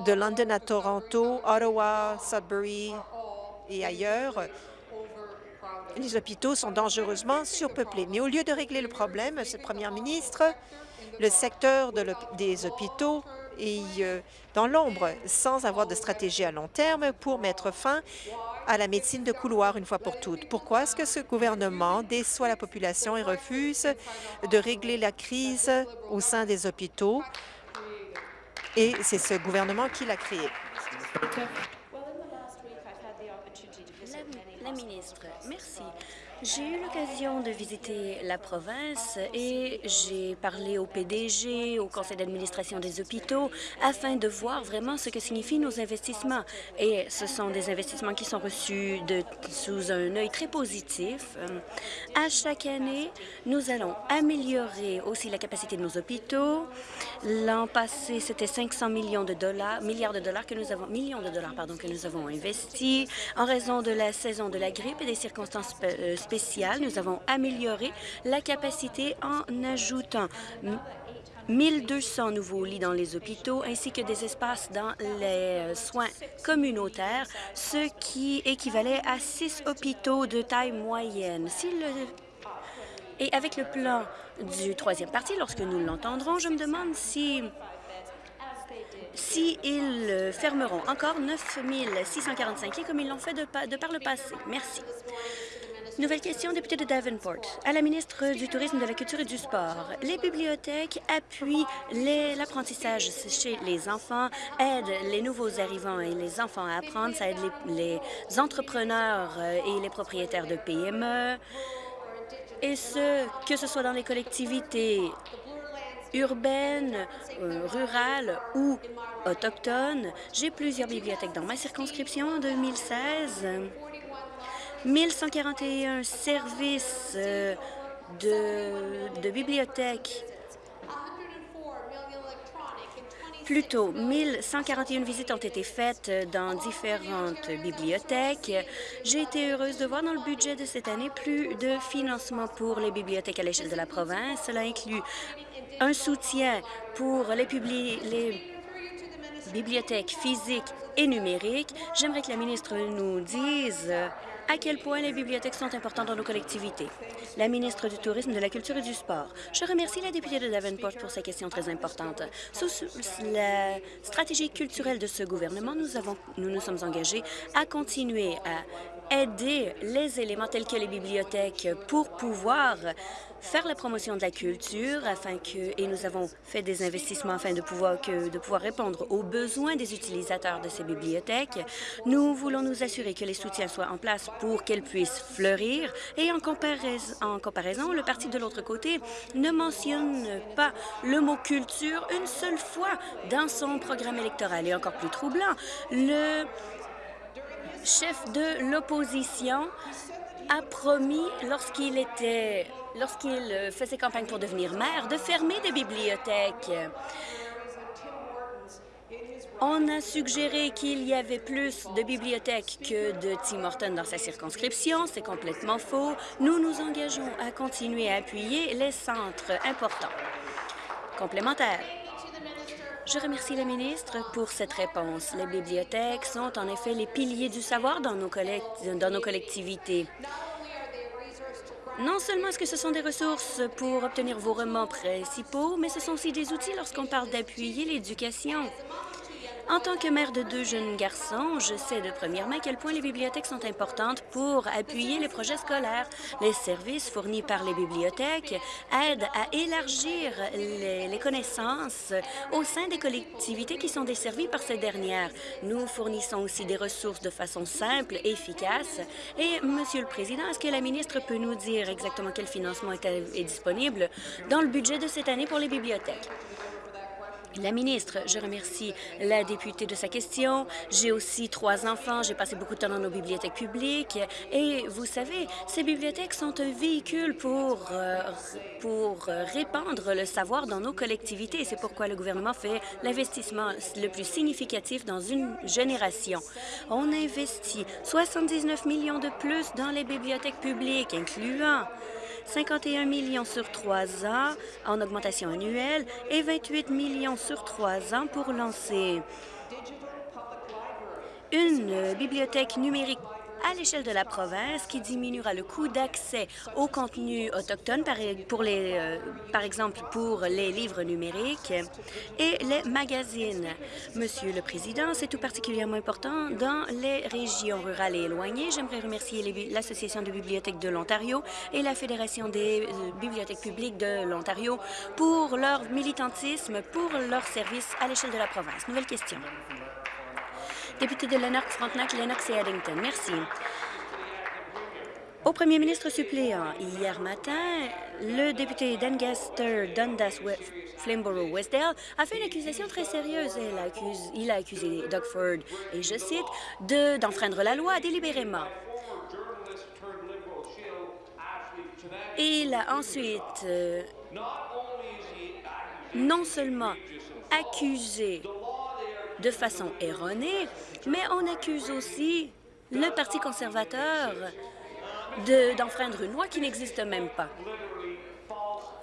de London à Toronto, Ottawa, Sudbury et ailleurs. Les hôpitaux sont dangereusement surpeuplés. Mais au lieu de régler le problème, cette première ministre, le secteur des hôpitaux est euh, dans l'ombre, sans avoir de stratégie à long terme pour mettre fin à la médecine de couloir une fois pour toutes. Pourquoi est-ce que ce gouvernement déçoit la population et refuse de régler la crise au sein des hôpitaux? Et c'est ce gouvernement qui l'a créé. La, ministre. J'ai eu l'occasion de visiter la province et j'ai parlé au PDG, au conseil d'administration des hôpitaux, afin de voir vraiment ce que signifient nos investissements. Et ce sont des investissements qui sont reçus de, sous un œil très positif. À chaque année, nous allons améliorer aussi la capacité de nos hôpitaux. L'an passé, c'était 500 millions de dollars, milliards de dollars que nous avons, millions de dollars, pardon, que nous avons investis en raison de la saison de la grippe et des circonstances euh, nous avons amélioré la capacité en ajoutant 1200 nouveaux lits dans les hôpitaux ainsi que des espaces dans les soins communautaires, ce qui équivalait à six hôpitaux de taille moyenne. Et avec le plan du troisième parti, lorsque nous l'entendrons, je me demande si s'ils fermeront encore 9 645 lits comme ils l'ont fait de par le passé. Merci. Nouvelle question, député de Davenport. À la ministre du Tourisme, de la Culture et du Sport. Les bibliothèques appuient l'apprentissage chez les enfants, aident les nouveaux arrivants et les enfants à apprendre, ça aide les, entrepreneurs euh, et les propriétaires de PME, et ce, que ce soit dans les collectivités urbaines, euh, rurales ou autochtones. J'ai plusieurs bibliothèques dans ma circonscription en 2016. 1141 services euh, de, de bibliothèques Plutôt, 1141 visites ont été faites dans différentes bibliothèques. J'ai été heureuse de voir dans le budget de cette année plus de financement pour les bibliothèques à l'échelle de la province. Cela inclut un soutien pour les, les bibliothèques physiques et numériques. J'aimerais que la ministre nous dise à quel point les bibliothèques sont importantes dans nos collectivités. La ministre du Tourisme, de la Culture et du Sport. Je remercie la députée de Davenport pour sa question très importante. Sous la stratégie culturelle de ce gouvernement, nous, nous sommes engagés à continuer à aider les éléments tels que les bibliothèques pour pouvoir faire la promotion de la culture afin que, et nous avons fait des investissements afin de pouvoir, que, de pouvoir répondre aux besoins des utilisateurs de ces bibliothèques. Nous voulons nous assurer que les soutiens soient en place pour qu'elles puissent fleurir et en comparaison, en comparaison, le parti de l'autre côté ne mentionne pas le mot culture une seule fois dans son programme électoral. Et encore plus troublant, le chef de l'opposition a promis lorsqu'il était lorsqu'il euh, faisait campagne pour devenir maire, de fermer des bibliothèques. On a suggéré qu'il y avait plus de bibliothèques que de Tim Hortons dans sa circonscription. C'est complètement faux. Nous nous engageons à continuer à appuyer les centres importants. Complémentaire. Je remercie la ministre pour cette réponse. Les bibliothèques sont en effet les piliers du savoir dans nos, dans nos collectivités. Non seulement est-ce que ce sont des ressources pour obtenir vos romans principaux, mais ce sont aussi des outils lorsqu'on parle d'appuyer l'éducation. En tant que mère de deux jeunes garçons, je sais de première main à quel point les bibliothèques sont importantes pour appuyer les projets scolaires. Les services fournis par les bibliothèques aident à élargir les, connaissances au sein des collectivités qui sont desservies par ces dernières. Nous fournissons aussi des ressources de façon simple et efficace. Et, Monsieur le Président, est-ce que la ministre peut nous dire exactement quel financement est, est disponible dans le budget de cette année pour les bibliothèques? La ministre, je remercie la députée de sa question. J'ai aussi trois enfants. J'ai passé beaucoup de temps dans nos bibliothèques publiques. Et vous savez, ces bibliothèques sont un véhicule pour, euh, pour répandre le savoir dans nos collectivités. C'est pourquoi le gouvernement fait l'investissement le plus significatif dans une génération. On investit 79 millions de plus dans les bibliothèques publiques, incluant 51 millions sur trois ans en augmentation annuelle et 28 millions sur trois ans pour lancer une bibliothèque numérique à l'échelle de la province qui diminuera le coût d'accès aux contenus autochtones, par, les, euh, par exemple pour les livres numériques et les magazines. Monsieur le Président, c'est tout particulièrement important dans les régions rurales et éloignées. J'aimerais remercier l'Association de bibliothèques de l'Ontario et la Fédération des euh, bibliothèques publiques de l'Ontario pour leur militantisme, pour leur service à l'échelle de la province. Nouvelle question. Député de Lennox, Frontenac, Lennox et Addington. Merci. Au premier ministre suppléant, hier matin, le député d'Angaster, Dundas, Flamborough, Westdale a fait une accusation très sérieuse. Il a accusé, il Doug Ford, et je cite, d'enfreindre la loi délibérément. Il a ensuite euh, non seulement accusé de façon erronée, mais on accuse aussi le Parti conservateur d'enfreindre une loi qui n'existe même pas.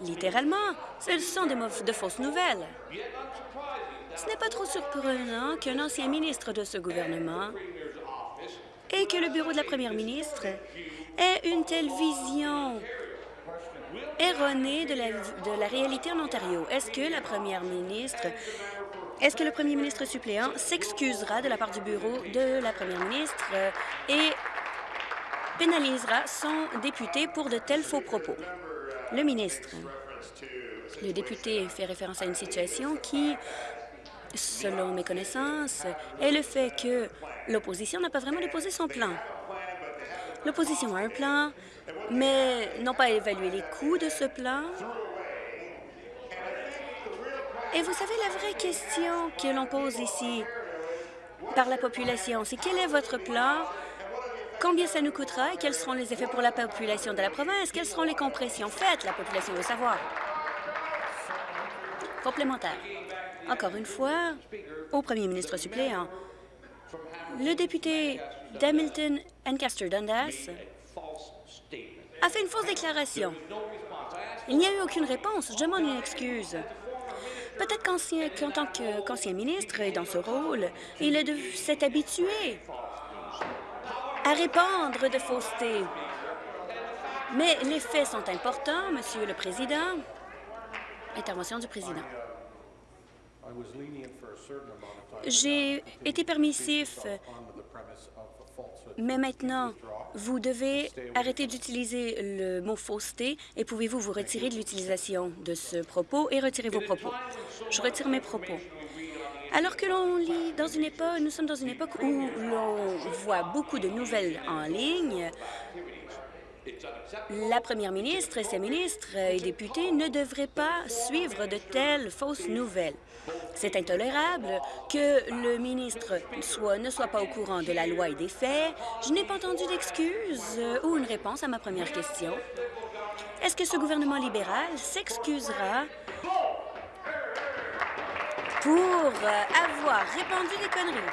Littéralement, ce sont des de fausses nouvelles. Ce n'est pas trop surprenant qu'un ancien ministre de ce gouvernement et que le bureau de la première ministre ait une telle vision erronée de la, de la réalité en Ontario. Est-ce que la première ministre Est-ce que le premier ministre suppléant s'excusera de la part du bureau de la première ministre euh, et pénalisera son député pour de tels faux propos? Le ministre. Le député fait référence à une situation qui, selon mes connaissances, est le fait que l'opposition n'a pas vraiment déposé son plan. L'opposition a un plan, mais n'ont pas évalué les coûts de ce plan. Et vous savez, la vraie question que l'on pose ici par la population, c'est quel est votre plan, combien ça nous coûtera et quels seront les effets pour la population de la province, quelles seront les compressions faites, la population veut savoir. Complémentaire. Encore une fois, au premier ministre suppléant, le député d'Hamilton Ancaster Dundas a fait une fausse déclaration. Il n'y a eu aucune réponse. Je demande une excuse. Peut-être qu'en tant qu'ancien ministre et dans ce rôle, il s'est habitué à répandre de faussetés. Mais les faits sont importants, Monsieur le Président. Intervention du Président. J'ai été permissif, mais maintenant, vous devez arrêter d'utiliser le mot fausseté et pouvez-vous vous retirer de l'utilisation de ce propos et retirer vos propos? Je retire mes propos. Alors que l'on lit dans une époque, nous sommes dans une époque où l'on voit beaucoup de nouvelles en ligne, la première ministre et ses ministres et députés ne devraient pas suivre de telles fausses nouvelles. C'est intolérable que le ministre soit, ne soit pas au courant de la loi et des faits. Je n'ai pas entendu d'excuses ou une réponse à ma première question. Est-ce que ce gouvernement libéral s'excusera pour avoir répandu des conneries?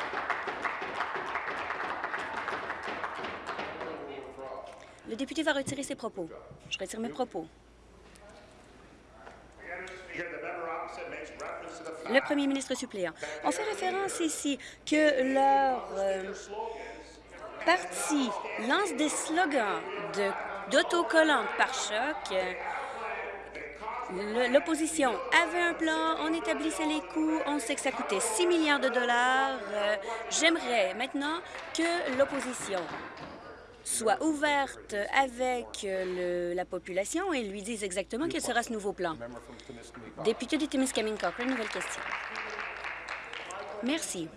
Le député va retirer ses propos. Je retire mes propos. Le premier ministre suppléant. On fait référence ici que leur euh, parti lance des slogans d'autocollants par choc. L'opposition avait un plan, on établissait les coûts, on sait que ça coûtait 6 milliards de dollars. Euh, j'aimerais maintenant que l'opposition soit ouverte avec euh, la population et lui dise exactement quel sera ce nouveau plan. Député de Timiskaming Cochrane, nouvelle question. Merci.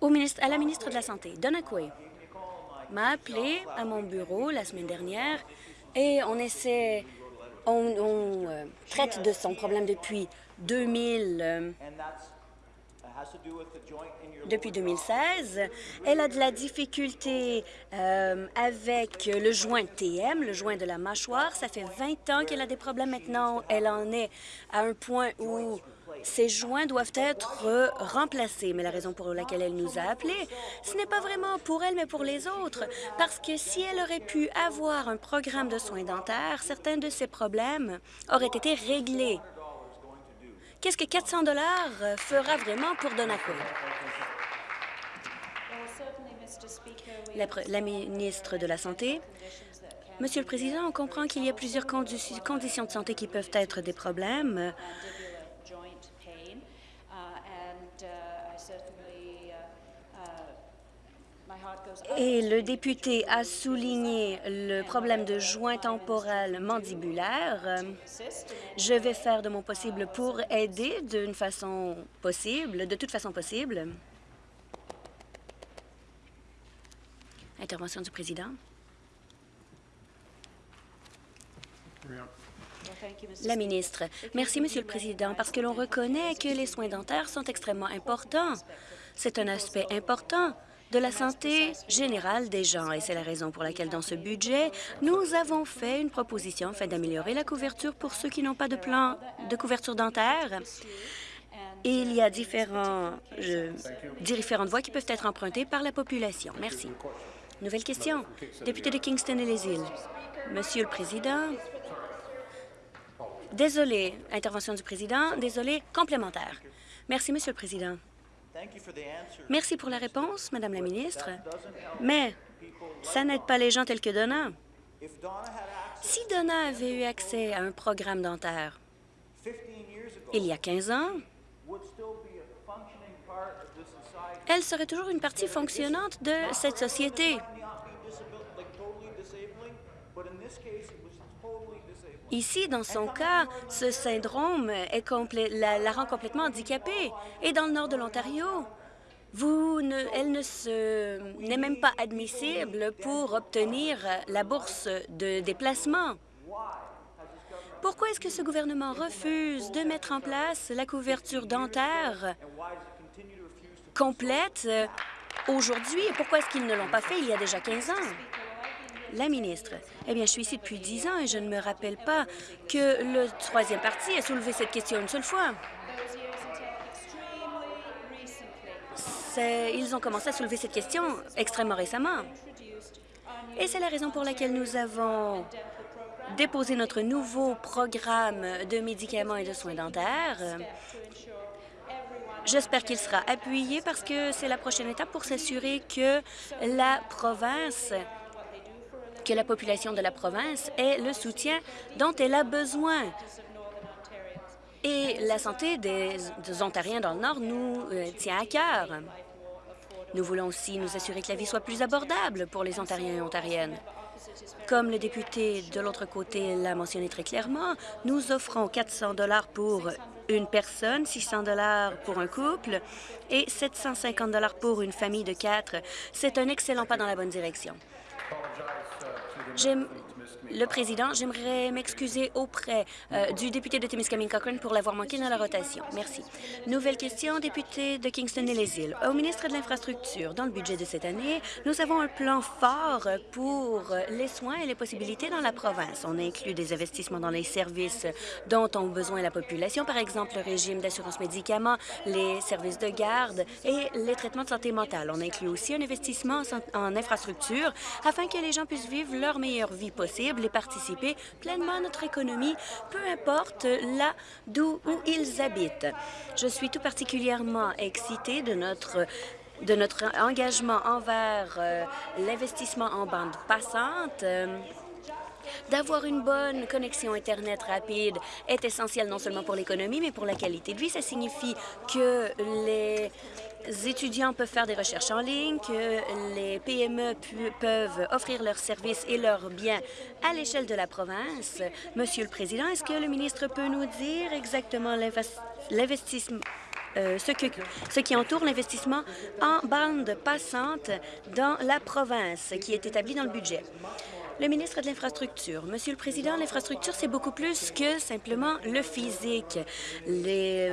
Au ministre, à la ministre de la Santé, Donna Quay, m'a appelé à mon bureau la semaine dernière et on essaie, on, euh, traite de son problème depuis 2000 depuis 2016. Elle a de la difficulté euh, avec le joint TM, le joint de la mâchoire. Ça fait 20 ans qu'elle a des problèmes maintenant. Elle en est à un point où ces joints doivent être remplacés. Mais la raison pour laquelle elle nous a appelés, ce n'est pas vraiment pour elle, mais pour les autres. Parce que si elle aurait pu avoir un programme de soins dentaires, certains de ces problèmes auraient été réglés. Qu'est-ce que 400 dollars euh, fera vraiment pour Donaco? La, la, ministre de la Santé. Monsieur le Président, on comprend qu'il y a plusieurs conditions de santé qui peuvent être des problèmes. Et le député a souligné le problème de joint temporal mandibulaire. Je vais faire de mon possible pour aider d'une façon possible, de toute façon possible. Intervention du président. La ministre. Merci, Monsieur le Président, parce que l'on reconnaît que les soins dentaires sont extrêmement importants. C'est un aspect important de la santé générale des gens. Et c'est la raison pour laquelle, dans ce budget, nous avons fait une proposition afin d'améliorer la couverture pour ceux qui n'ont pas de plan de couverture dentaire. Et il y a différentes voies qui peuvent être empruntées par la population. Merci. Nouvelle question. Député de Kingston et les îles. Monsieur le Président, désolé, intervention du Président, désolé, complémentaire. Merci, Monsieur le Président. Merci pour la réponse, Madame la ministre, mais ça n'aide pas les gens tels que Donna. Si Donna avait eu accès à un programme dentaire il y a 15 ans, elle serait toujours une partie fonctionnante de cette société. Ici, dans son cas, ce syndrome la, rend complètement handicapée. Et dans le nord de l'Ontario, elle ne n'est même pas admissible pour obtenir la bourse de déplacement. Pourquoi est-ce que ce gouvernement refuse de mettre en place la couverture dentaire complète aujourd'hui? Pourquoi est-ce qu'ils ne l'ont pas fait il y a déjà 15 ans? La ministre. Eh bien, je suis ici depuis dix ans et je ne me rappelle pas que le troisième parti ait soulevé cette question une seule fois. Ils ont commencé à soulever cette question extrêmement récemment. Et c'est la raison pour laquelle nous avons déposé notre nouveau programme de médicaments et de soins dentaires. J'espère qu'il sera appuyé parce que c'est la prochaine étape pour s'assurer que la province que la population de la province ait le soutien dont elle a besoin. Et la santé des, Ontariens dans le Nord nous euh, tient à cœur. Nous voulons aussi nous assurer que la vie soit plus abordable pour les Ontariens et Ontariennes. Comme le député de l'autre côté l'a mentionné très clairement, nous offrons 400 dollars pour une personne, 600 dollars pour un couple et 750 dollars pour une famille de quatre. C'est un excellent pas dans la bonne direction. J'aime le président, j'aimerais m'excuser auprès euh, du député de Timiskaming Cochrane pour l'avoir manqué dans la rotation. Merci. Nouvelle question, député de Kingston et les îles. Au ministre de l'Infrastructure, dans le budget de cette année, nous avons un plan fort pour les soins et les possibilités dans la province. On inclut des investissements dans les services dont ont besoin la population, par exemple le régime d'assurance médicaments, les services de garde et les traitements de santé mentale. On inclut aussi un investissement en infrastructure afin que les gens puissent vivre leur meilleure vie possible et participer pleinement à notre économie, peu importe là d'où ils habitent. Je suis tout particulièrement excitée de notre de notre engagement envers euh, l'investissement en bande passante. Euh, D'avoir une bonne connexion Internet rapide est essentiel non seulement pour l'économie, mais pour la qualité de vie. Ça signifie que les étudiants peuvent faire des recherches en ligne, que les PME peuvent offrir leurs services et leurs biens à l'échelle de la province. Monsieur le Président, est-ce que le ministre peut nous dire exactement l'investissement euh, ce, qui entoure l'investissement en bande passante dans la province qui est établi dans le budget? Le ministre de l'Infrastructure. Monsieur le Président, l'infrastructure, c'est beaucoup plus que simplement le physique. Les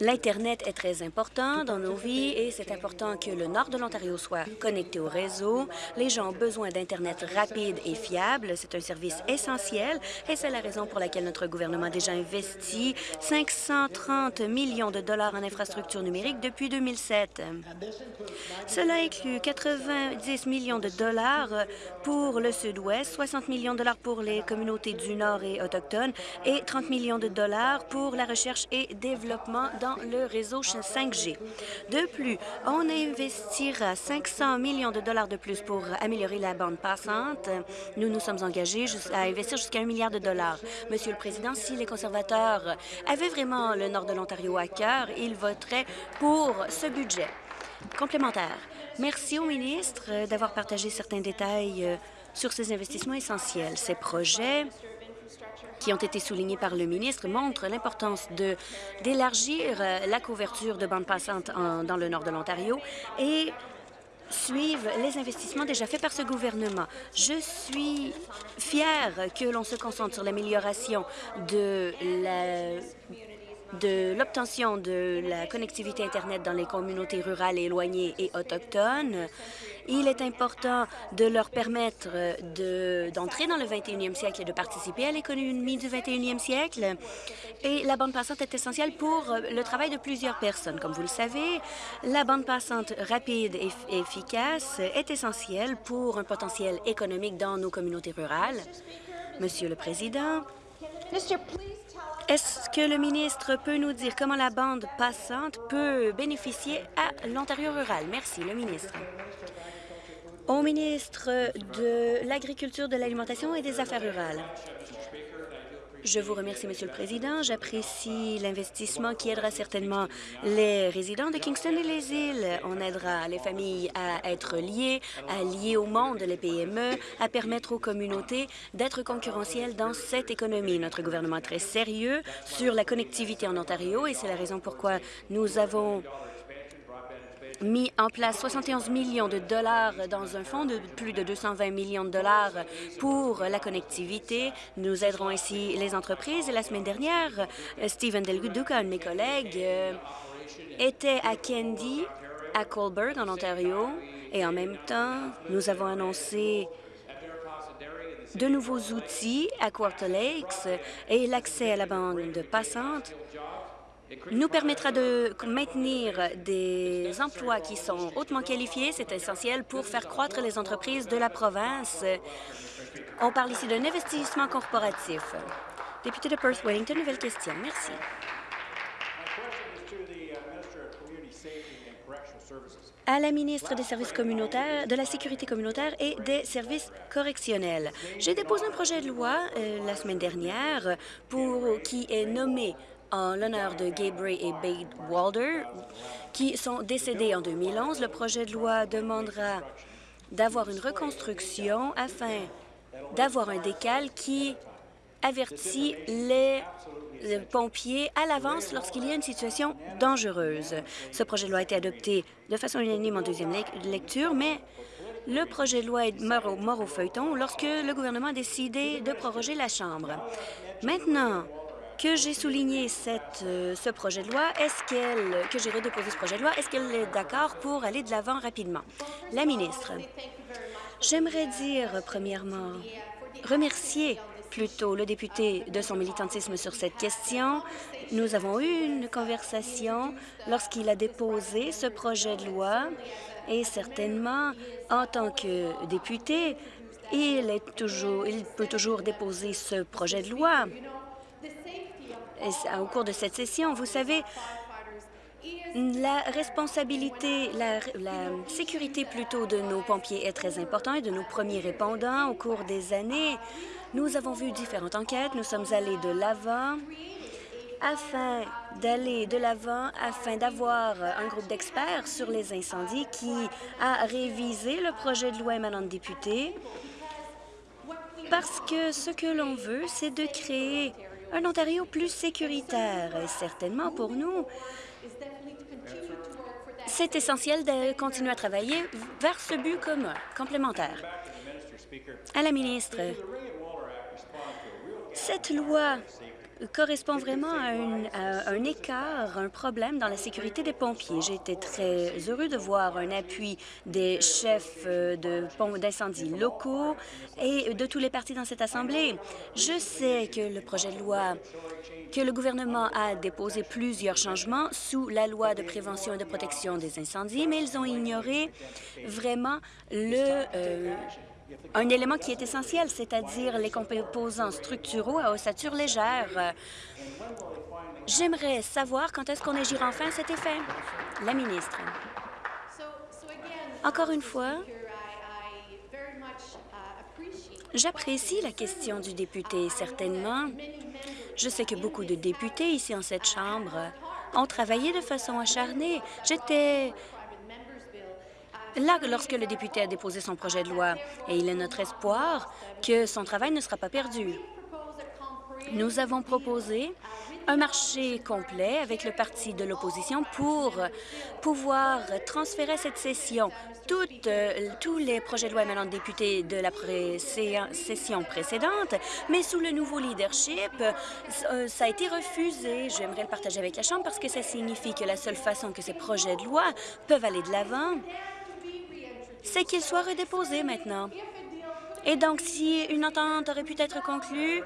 L'Internet est très important dans nos vies et c'est important que le nord de l'Ontario soit connecté au réseau. Les gens ont besoin d'Internet rapide et fiable. C'est un service essentiel et c'est la raison pour laquelle notre gouvernement a déjà investi 530 millions de dollars en infrastructures numériques depuis 2007. Cela inclut 90 millions de dollars pour le Sud-Ouest, 60 millions de dollars pour les communautés du Nord et autochtones et 30 millions de dollars pour la recherche et développement dans le réseau 5G. De plus, on investira 500 millions de dollars de plus pour améliorer la bande passante. Nous nous sommes engagés à investir jusqu'à un milliard de dollars. Monsieur le Président, si les conservateurs avaient vraiment le nord de l'Ontario à cœur, ils voteraient pour ce budget complémentaire. Merci au ministre d'avoir partagé certains détails euh, sur ces investissements essentiels. Ces projets ont été soulignés par le ministre montrent l'importance d'élargir euh, la couverture de bandes passantes dans le nord de l'Ontario et suivent les investissements déjà faits par ce gouvernement. Je suis fière que l'on se concentre sur l'amélioration de la de l'obtention de la connectivité Internet dans les communautés rurales éloignées et autochtones. Il est important de leur permettre d'entrer dans le 21e siècle et de participer à l'économie du 21e siècle. Et la bande passante est essentielle pour le travail de plusieurs personnes. Comme vous le savez, la bande passante rapide et efficace est essentielle pour un potentiel économique dans nos communautés rurales. Monsieur le Président, est-ce que le ministre peut nous dire comment la bande passante peut bénéficier à l'Ontario rural? Merci, le ministre. Au ministre de l'Agriculture, de l'Alimentation et des Affaires rurales. Je vous remercie, Monsieur le Président. J'apprécie l'investissement qui aidera certainement les résidents de Kingston et les îles. On aidera les familles à être liées, à lier au monde les PME, à permettre aux communautés d'être concurrentielles dans cette économie. Notre gouvernement est très sérieux sur la connectivité en Ontario et c'est la raison pourquoi nous avons mis en place 71 millions de dollars dans un fonds de plus de 220 millions de dollars pour la connectivité. Nous aiderons ainsi les entreprises. Et la semaine dernière, Stephen Del Duca, un de mes collègues, euh, était à Candy, à Colberg, en Ontario, et en même temps, nous avons annoncé de nouveaux outils à Quarter Lakes et l'accès à la bande passante nous permettra de maintenir des emplois qui sont hautement qualifiés. C'est essentiel pour faire croître les entreprises de la province. On parle ici d'un investissement corporatif. Député de Perth-Wellington, nouvelle question. Merci. à la ministre des Services communautaires, de la Sécurité communautaire et des services correctionnels. J'ai déposé un projet de loi euh, la semaine dernière pour qui est nommé en l'honneur de Gabriel et Bade Walder, qui sont décédés en 2011. Le projet de loi demandera d'avoir une reconstruction afin d'avoir un décal qui avertit les pompiers à l'avance lorsqu'il y a une situation dangereuse. Ce projet de loi a été adopté de façon unanime en deuxième lecture, mais le projet de loi est mort au, mort au feuilleton lorsque le gouvernement a décidé de proroger la Chambre. Maintenant, que j'ai souligné euh, ce projet de loi, est-ce qu'elle, que j'ai redéposé ce projet de loi, est-ce qu'elle est d'accord pour aller de l'avant rapidement? La ministre, j'aimerais dire, premièrement, remercier plutôt le député de son militantisme sur cette question. Nous avons eu une conversation lorsqu'il a déposé ce projet de loi et certainement, en tant que député, il, est toujours, il peut toujours déposer ce projet de loi au cours de cette session. Vous savez, la responsabilité, la, sécurité plutôt de nos pompiers est très importante et de nos premiers répondants au cours des années. Nous avons vu différentes enquêtes, nous sommes allés de l'avant afin d'aller de l'avant, afin d'avoir un groupe d'experts sur les incendies qui a révisé le projet de loi émanant de députés parce que ce que l'on veut, c'est de créer un Ontario plus sécuritaire. Certainement pour nous, c'est essentiel de continuer à travailler vers ce but commun, complémentaire. À la ministre, cette loi correspond vraiment à, un écart, un problème dans la sécurité des pompiers. J'ai été très heureux de voir un appui des chefs euh, d'incendie locaux et de tous les partis dans cette Assemblée. Je sais que le projet de loi que le gouvernement a déposé plusieurs changements sous la loi de prévention et de protection des incendies, mais ils ont ignoré vraiment le, euh, un élément qui est essentiel, c'est-à-dire les composants structuraux à ossature légère. J'aimerais savoir quand est-ce qu'on agira enfin à cet effet. La ministre. Encore une fois, j'apprécie la question du député, certainement. Je sais que beaucoup de députés ici en cette Chambre ont travaillé de façon acharnée. J'étais lorsque le député a déposé son projet de loi et il est notre espoir que son travail ne sera pas perdu. Nous avons proposé un marché complet avec le parti de l'opposition pour pouvoir transférer cette session euh, tous les projets de loi émanant de députés de la session précédente, mais sous le nouveau leadership, euh, ça a été refusé. J'aimerais le partager avec la Chambre parce que ça signifie que la seule façon que ces projets de loi peuvent aller de l'avant, c'est qu'il soit redéposé maintenant. Et donc, si une entente aurait pu être conclue,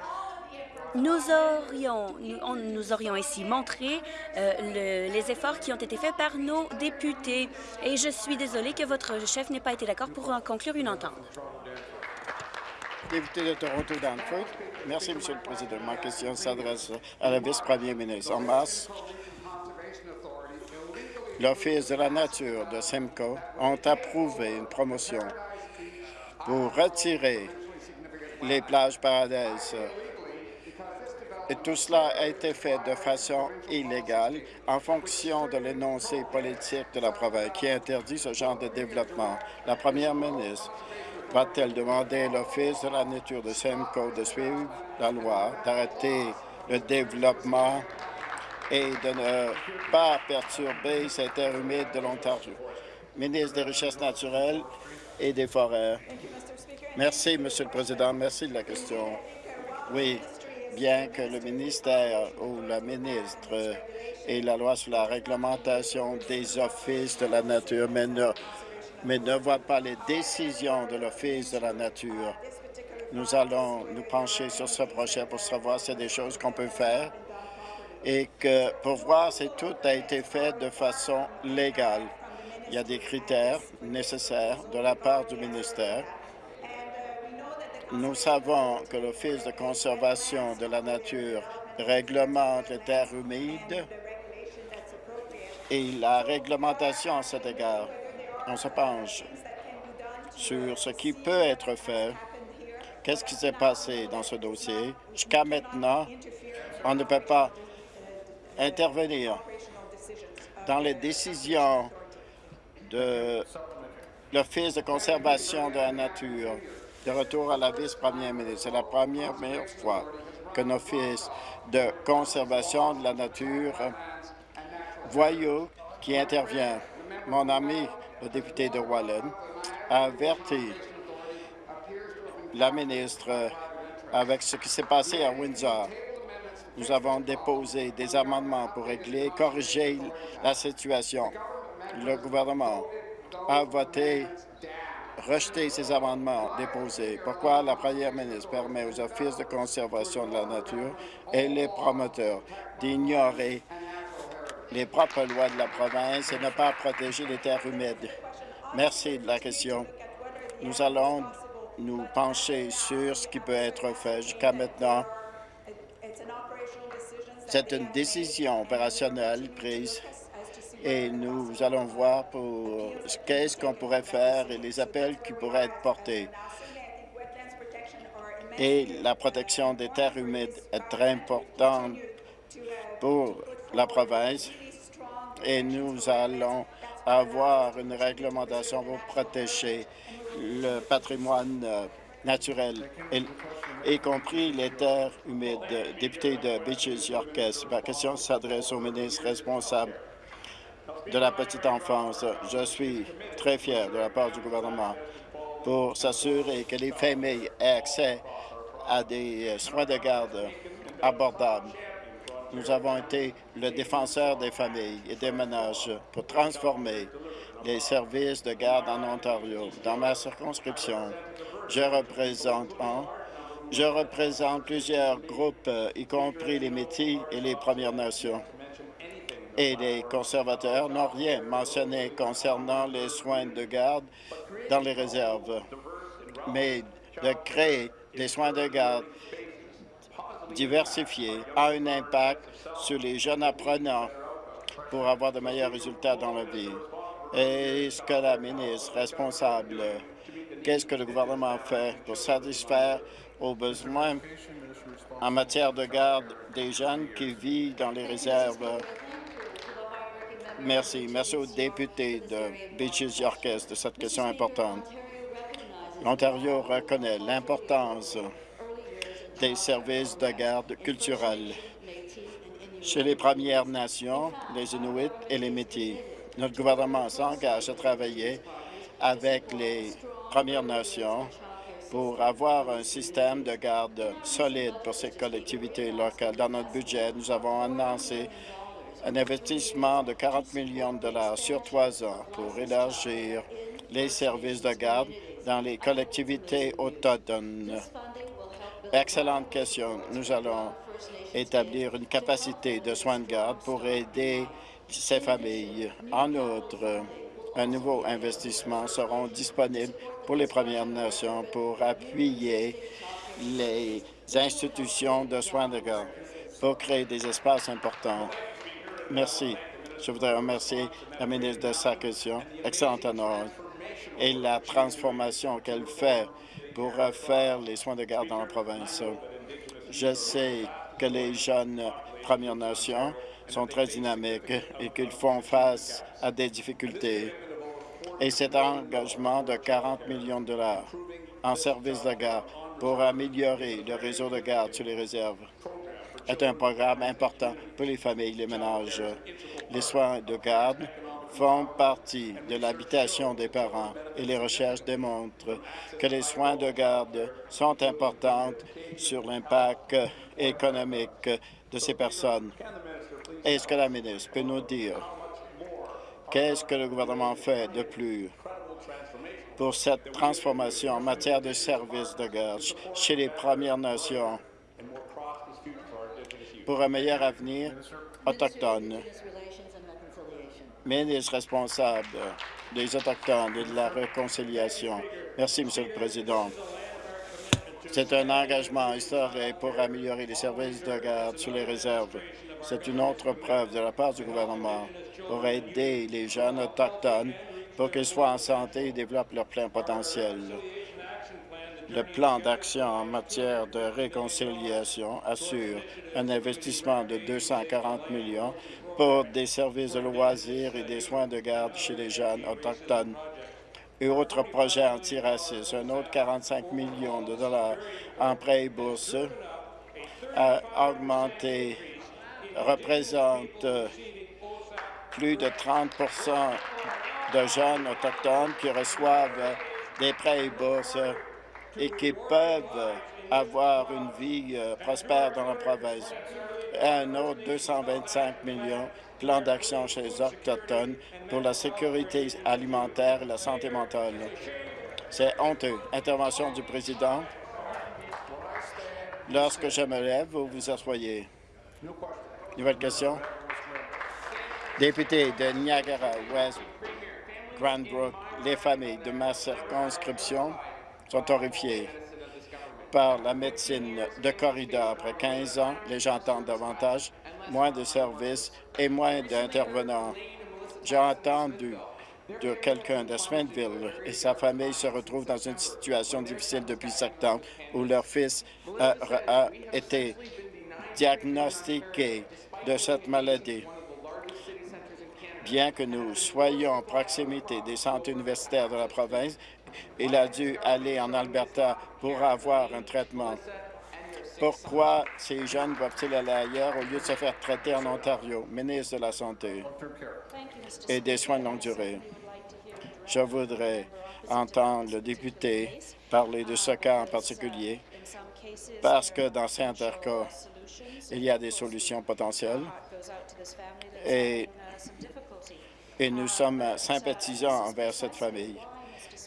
nous aurions, nous, ici montré euh, les efforts qui ont été faits par nos députés. Et je suis désolée que votre chef n'ait pas été d'accord pour conclure une entente. Député de Toronto. Merci, Monsieur le Président. Ma question s'adresse à la vice-première ministre. En l'Office de la nature de Simcoe ont approuvé une promotion pour retirer les plages paradaises Et tout cela a été fait de façon illégale en fonction de l'énoncé politique de la province qui interdit ce genre de développement. La première ministre va-t-elle demander à l'Office de la nature de Simcoe de suivre la loi, d'arrêter le développement et de ne pas perturber cette terres humides de l'Ontario? Ministre des Richesses naturelles et des Forêts. Merci, Monsieur le Président. Merci de la question. Oui, bien que le ministère ou la ministre ait la loi sur la réglementation des offices de la nature, mais ne, mais ne voit pas les décisions de l'Office de la nature. Nous allons nous pencher sur ce projet pour savoir si c'est des choses qu'on peut faire et que pour voir si tout a été fait de façon légale. Il y a des critères nécessaires de la part du ministère nous savons que l'Office de conservation de la nature réglemente les terres humides et la réglementation à cet égard. On se penche sur ce qui peut être fait. Qu'est-ce qui s'est passé dans ce dossier? Jusqu'à maintenant, on ne peut pas intervenir dans les décisions de l'Office de conservation de la nature de retour à la vice-première ministre. C'est la première fois qu'un office de conservation de la nature voyou qui intervient. Mon ami, le député de Wallen, a averti la ministre avec ce qui s'est passé à Windsor. Nous avons déposé des amendements pour régler, corriger la situation. Le gouvernement a voté rejeter ces amendements déposés. Pourquoi la première ministre permet aux offices de conservation de la nature et les promoteurs d'ignorer les propres lois de la province et ne pas protéger les terres humides? Merci de la question. Nous allons nous pencher sur ce qui peut être fait jusqu'à maintenant. C'est une décision opérationnelle prise et nous allons voir qu'est-ce qu'on pourrait faire et les appels qui pourraient être portés. Et la protection des terres humides est très importante pour la province et nous allons avoir une réglementation pour protéger le patrimoine euh, naturel, y compris les terres humides. Député de Beaches Yorkes, ma question s'adresse au ministre responsable de la petite enfance. Je suis très fier de la part du gouvernement pour s'assurer que les familles aient accès à des soins de garde abordables. Nous avons été le défenseur des familles et des ménages pour transformer les services de garde en Ontario. Dans ma circonscription, je représente je représente plusieurs groupes, y compris les Métis et les Premières Nations et les conservateurs n'ont rien mentionné concernant les soins de garde dans les réserves. Mais de créer des soins de garde diversifiés a un impact sur les jeunes apprenants pour avoir de meilleurs résultats dans la vie. Est-ce que la ministre responsable, qu'est-ce que le gouvernement fait pour satisfaire aux besoins en matière de garde des jeunes qui vivent dans les réserves? Merci. Merci aux députés de Beaches Yorkes de cette question importante. L'Ontario reconnaît l'importance des services de garde culturelle chez les Premières Nations, les Inuits et les Métis. Notre gouvernement s'engage à travailler avec les Premières Nations pour avoir un système de garde solide pour ces collectivités locales. Dans notre budget, nous avons annoncé un investissement de 40 millions de dollars sur trois ans pour élargir les services de garde dans les collectivités autochtones. Excellente question. Nous allons établir une capacité de soins de garde pour aider ces familles. En outre, un nouveau investissement sera disponible pour les Premières Nations pour appuyer les institutions de soins de garde pour créer des espaces importants Merci. Je voudrais remercier la ministre de sa question, excellente honneur, et la transformation qu'elle fait pour refaire les soins de garde dans la province. Je sais que les jeunes Premières Nations sont très dynamiques et qu'ils font face à des difficultés. Et cet engagement de 40 millions de dollars en service de garde pour améliorer le réseau de garde sur les réserves est un programme important pour les familles, les ménages. Les soins de garde font partie de l'habitation des parents et les recherches démontrent que les soins de garde sont importants sur l'impact économique de ces personnes. Est-ce que la ministre peut nous dire qu'est-ce que le gouvernement fait de plus pour cette transformation en matière de services de garde chez les Premières Nations pour un meilleur avenir autochtone? ministre responsable des Autochtones et de la réconciliation. Merci, Monsieur le Président. C'est un engagement historique pour améliorer les services de garde sur les réserves. C'est une autre preuve de la part du gouvernement pour aider les jeunes autochtones pour qu'ils soient en santé et développent leur plein potentiel. Le plan d'action en matière de réconciliation assure un investissement de 240 millions pour des services de loisirs et des soins de garde chez les jeunes autochtones. Et autre projet antiracisme, un autre 45 millions de dollars en prêts et bourses a augmenté, représente plus de 30% de jeunes autochtones qui reçoivent des prêts et bourses et qui peuvent avoir une vie euh, prospère dans la province un autre 225 millions plan d'action chez les Autochtones pour la sécurité alimentaire et la santé mentale. C'est honteux. Intervention du président. Lorsque je me lève, vous vous asseyez. Nouvelle question. Député de Niagara West, Grand Brook, les familles de ma circonscription sont horrifiées par la médecine de corridor. Après 15 ans, les gens attendent davantage, moins de services et moins d'intervenants. J'ai entendu de quelqu'un de Smithville et sa famille se retrouvent dans une situation difficile depuis septembre où leur fils a été diagnostiqué de cette maladie. Bien que nous soyons en proximité des centres universitaires de la province, il a dû aller en Alberta pour avoir un traitement. Pourquoi ces jeunes doivent-ils aller ailleurs au lieu de se faire traiter en Ontario? Ministre de la Santé et des soins de longue durée. Je voudrais entendre le député parler de ce cas en particulier parce que dans certains cas, il y a des solutions potentielles et, et nous sommes sympathisants envers cette famille.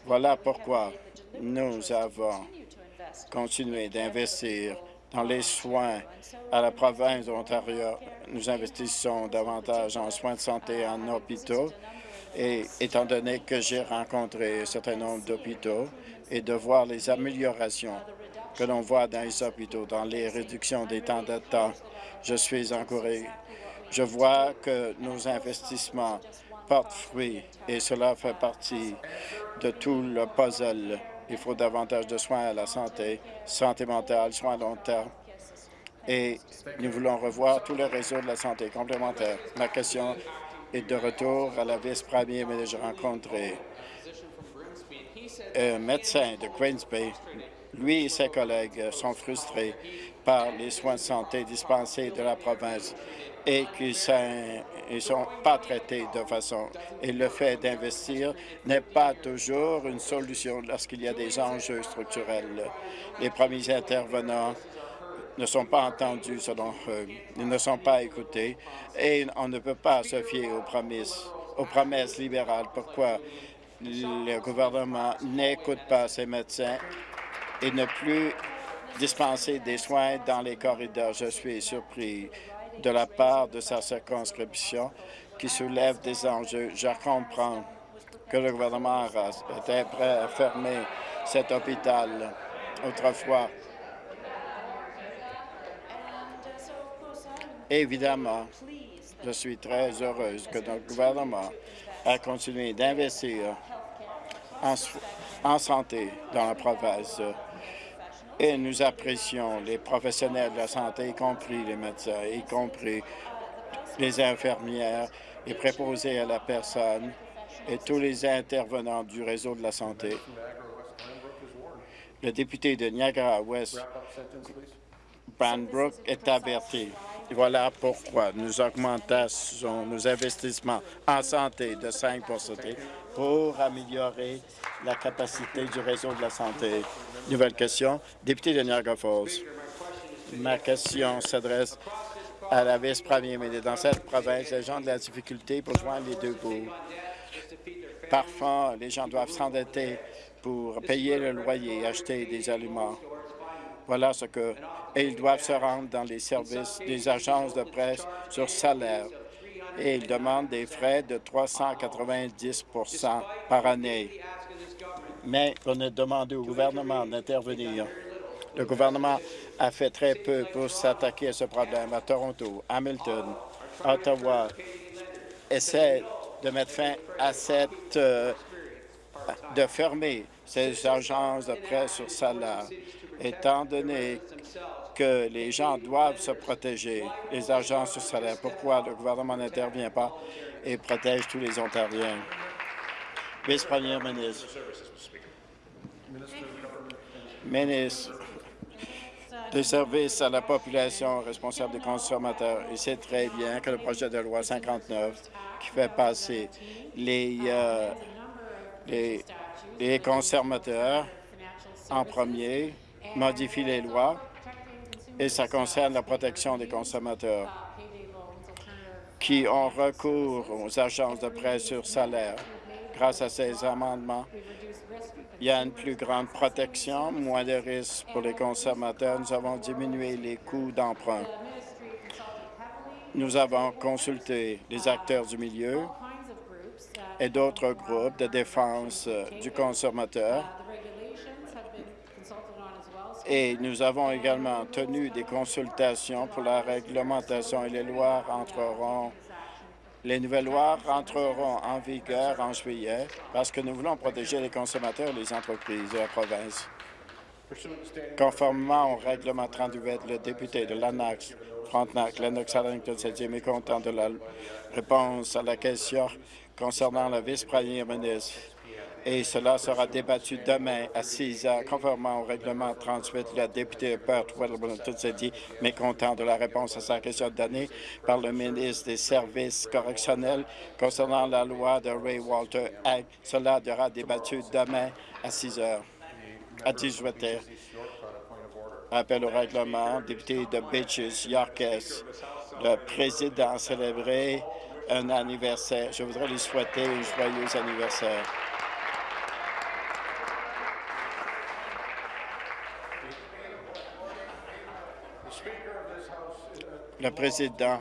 Voilà pourquoi nous avons continué d'investir dans les soins à la province d'Ontario. Nous investissons davantage en soins de santé en hôpitaux et étant donné que j'ai rencontré un certain nombre d'hôpitaux et de voir les améliorations que l'on voit dans les hôpitaux, dans les réductions des temps temps, je suis encouragé. Je vois que nos investissements portent fruit et cela fait partie de tout le puzzle. Il faut davantage de soins à la santé, santé mentale, soins à long terme. Et nous voulons revoir tout le réseau de la santé complémentaire. Ma question est de retour à la vice-première mais J'ai rencontré un médecin de Queens Bay. Lui et ses collègues sont frustrés par les soins de santé dispensés de la province et qui ne sont pas traités de façon. Et le fait d'investir n'est pas toujours une solution lorsqu'il y a des enjeux structurels. Les premiers intervenants ne sont pas entendus selon eux, ils ne sont pas écoutés et on ne peut pas se fier aux promesses, aux promesses libérales. Pourquoi? Le gouvernement n'écoute pas ces médecins et ne plus dispenser des soins dans les corridors? Je suis surpris de la part de sa circonscription qui soulève des enjeux. Je comprends que le gouvernement était prêt à fermer cet hôpital autrefois. Évidemment, je suis très heureuse que notre gouvernement a continué d'investir en, en santé dans la province Et nous apprécions les professionnels de la santé, y compris les médecins, y compris les infirmières, les préposés à la personne et tous les intervenants du réseau de la santé. Le député de Niagara-Ouest, Brandbrook, est averti. Voilà pourquoi nous augmentons nos investissements en santé de 5% pour améliorer la capacité du réseau de la santé. Nouvelle question, député de Niagara Falls. Ma question s'adresse à la vice-première ministre. Dans cette province, les gens ont de la difficulté pour joindre les deux bouts. Parfois, les gens doivent s'endetter pour payer le loyer et acheter des aliments. Voilà ce que... Et ils doivent se rendre dans les services des agences de presse sur salaire. Et ils demandent des frais de 390% par année. Mais on a demandé au gouvernement d'intervenir. Le gouvernement a fait très peu pour s'attaquer à ce problème à Toronto, Hamilton, Ottawa. Essaie de mettre fin à cette... euh, de fermer ces agences de presse sur salaire, étant donné que les gens doivent se protéger, les agences sur salaire. Pourquoi le gouvernement n'intervient pas et protège tous les Ontariens? Vice-première ministre. Ministre des services à la population responsable des consommateurs. Il sait très bien que le projet de loi 59 qui fait passer euh, les, les consommateurs en premier modifie les lois et ça concerne la protection des consommateurs qui ont recours aux agences de prêt sur salaire. Grâce à ces amendements, il y a une plus grande protection, moins de risques pour les consommateurs. Nous avons diminué les coûts d'emprunt. Nous avons consulté les acteurs du milieu et d'autres groupes de défense du consommateur. Et nous avons également tenu des consultations pour la réglementation et les lois entreront les nouvelles lois rentreront en vigueur en juillet parce que nous voulons protéger les consommateurs et les entreprises de la province. Conformément au règlement 38, le député de Lennox, Frontenac, Lennox-Arlington s'est dit mécontent de la réponse à la question concernant la vice-première ministre et cela sera débattu demain à 6 heures. Conformément au règlement 38, le député Perth Weddleton s'est dit mécontent de la réponse à sa question donnée par le ministre des Services correctionnels concernant la loi de Ray Walter Act. Cela sera débattu demain à 6 heures. À 18 heures. Appel au règlement, député de Beaches, Yorkes. Le président a célébré un anniversaire. Je voudrais lui souhaiter un joyeux anniversaire. Le président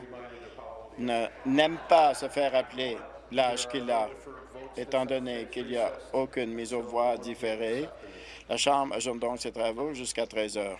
n'aime pas se faire rappeler l'âge qu'il a, étant donné qu'il n'y a aucune mise aux voix différée. La Chambre ajoute donc ses travaux jusqu'à 13 heures.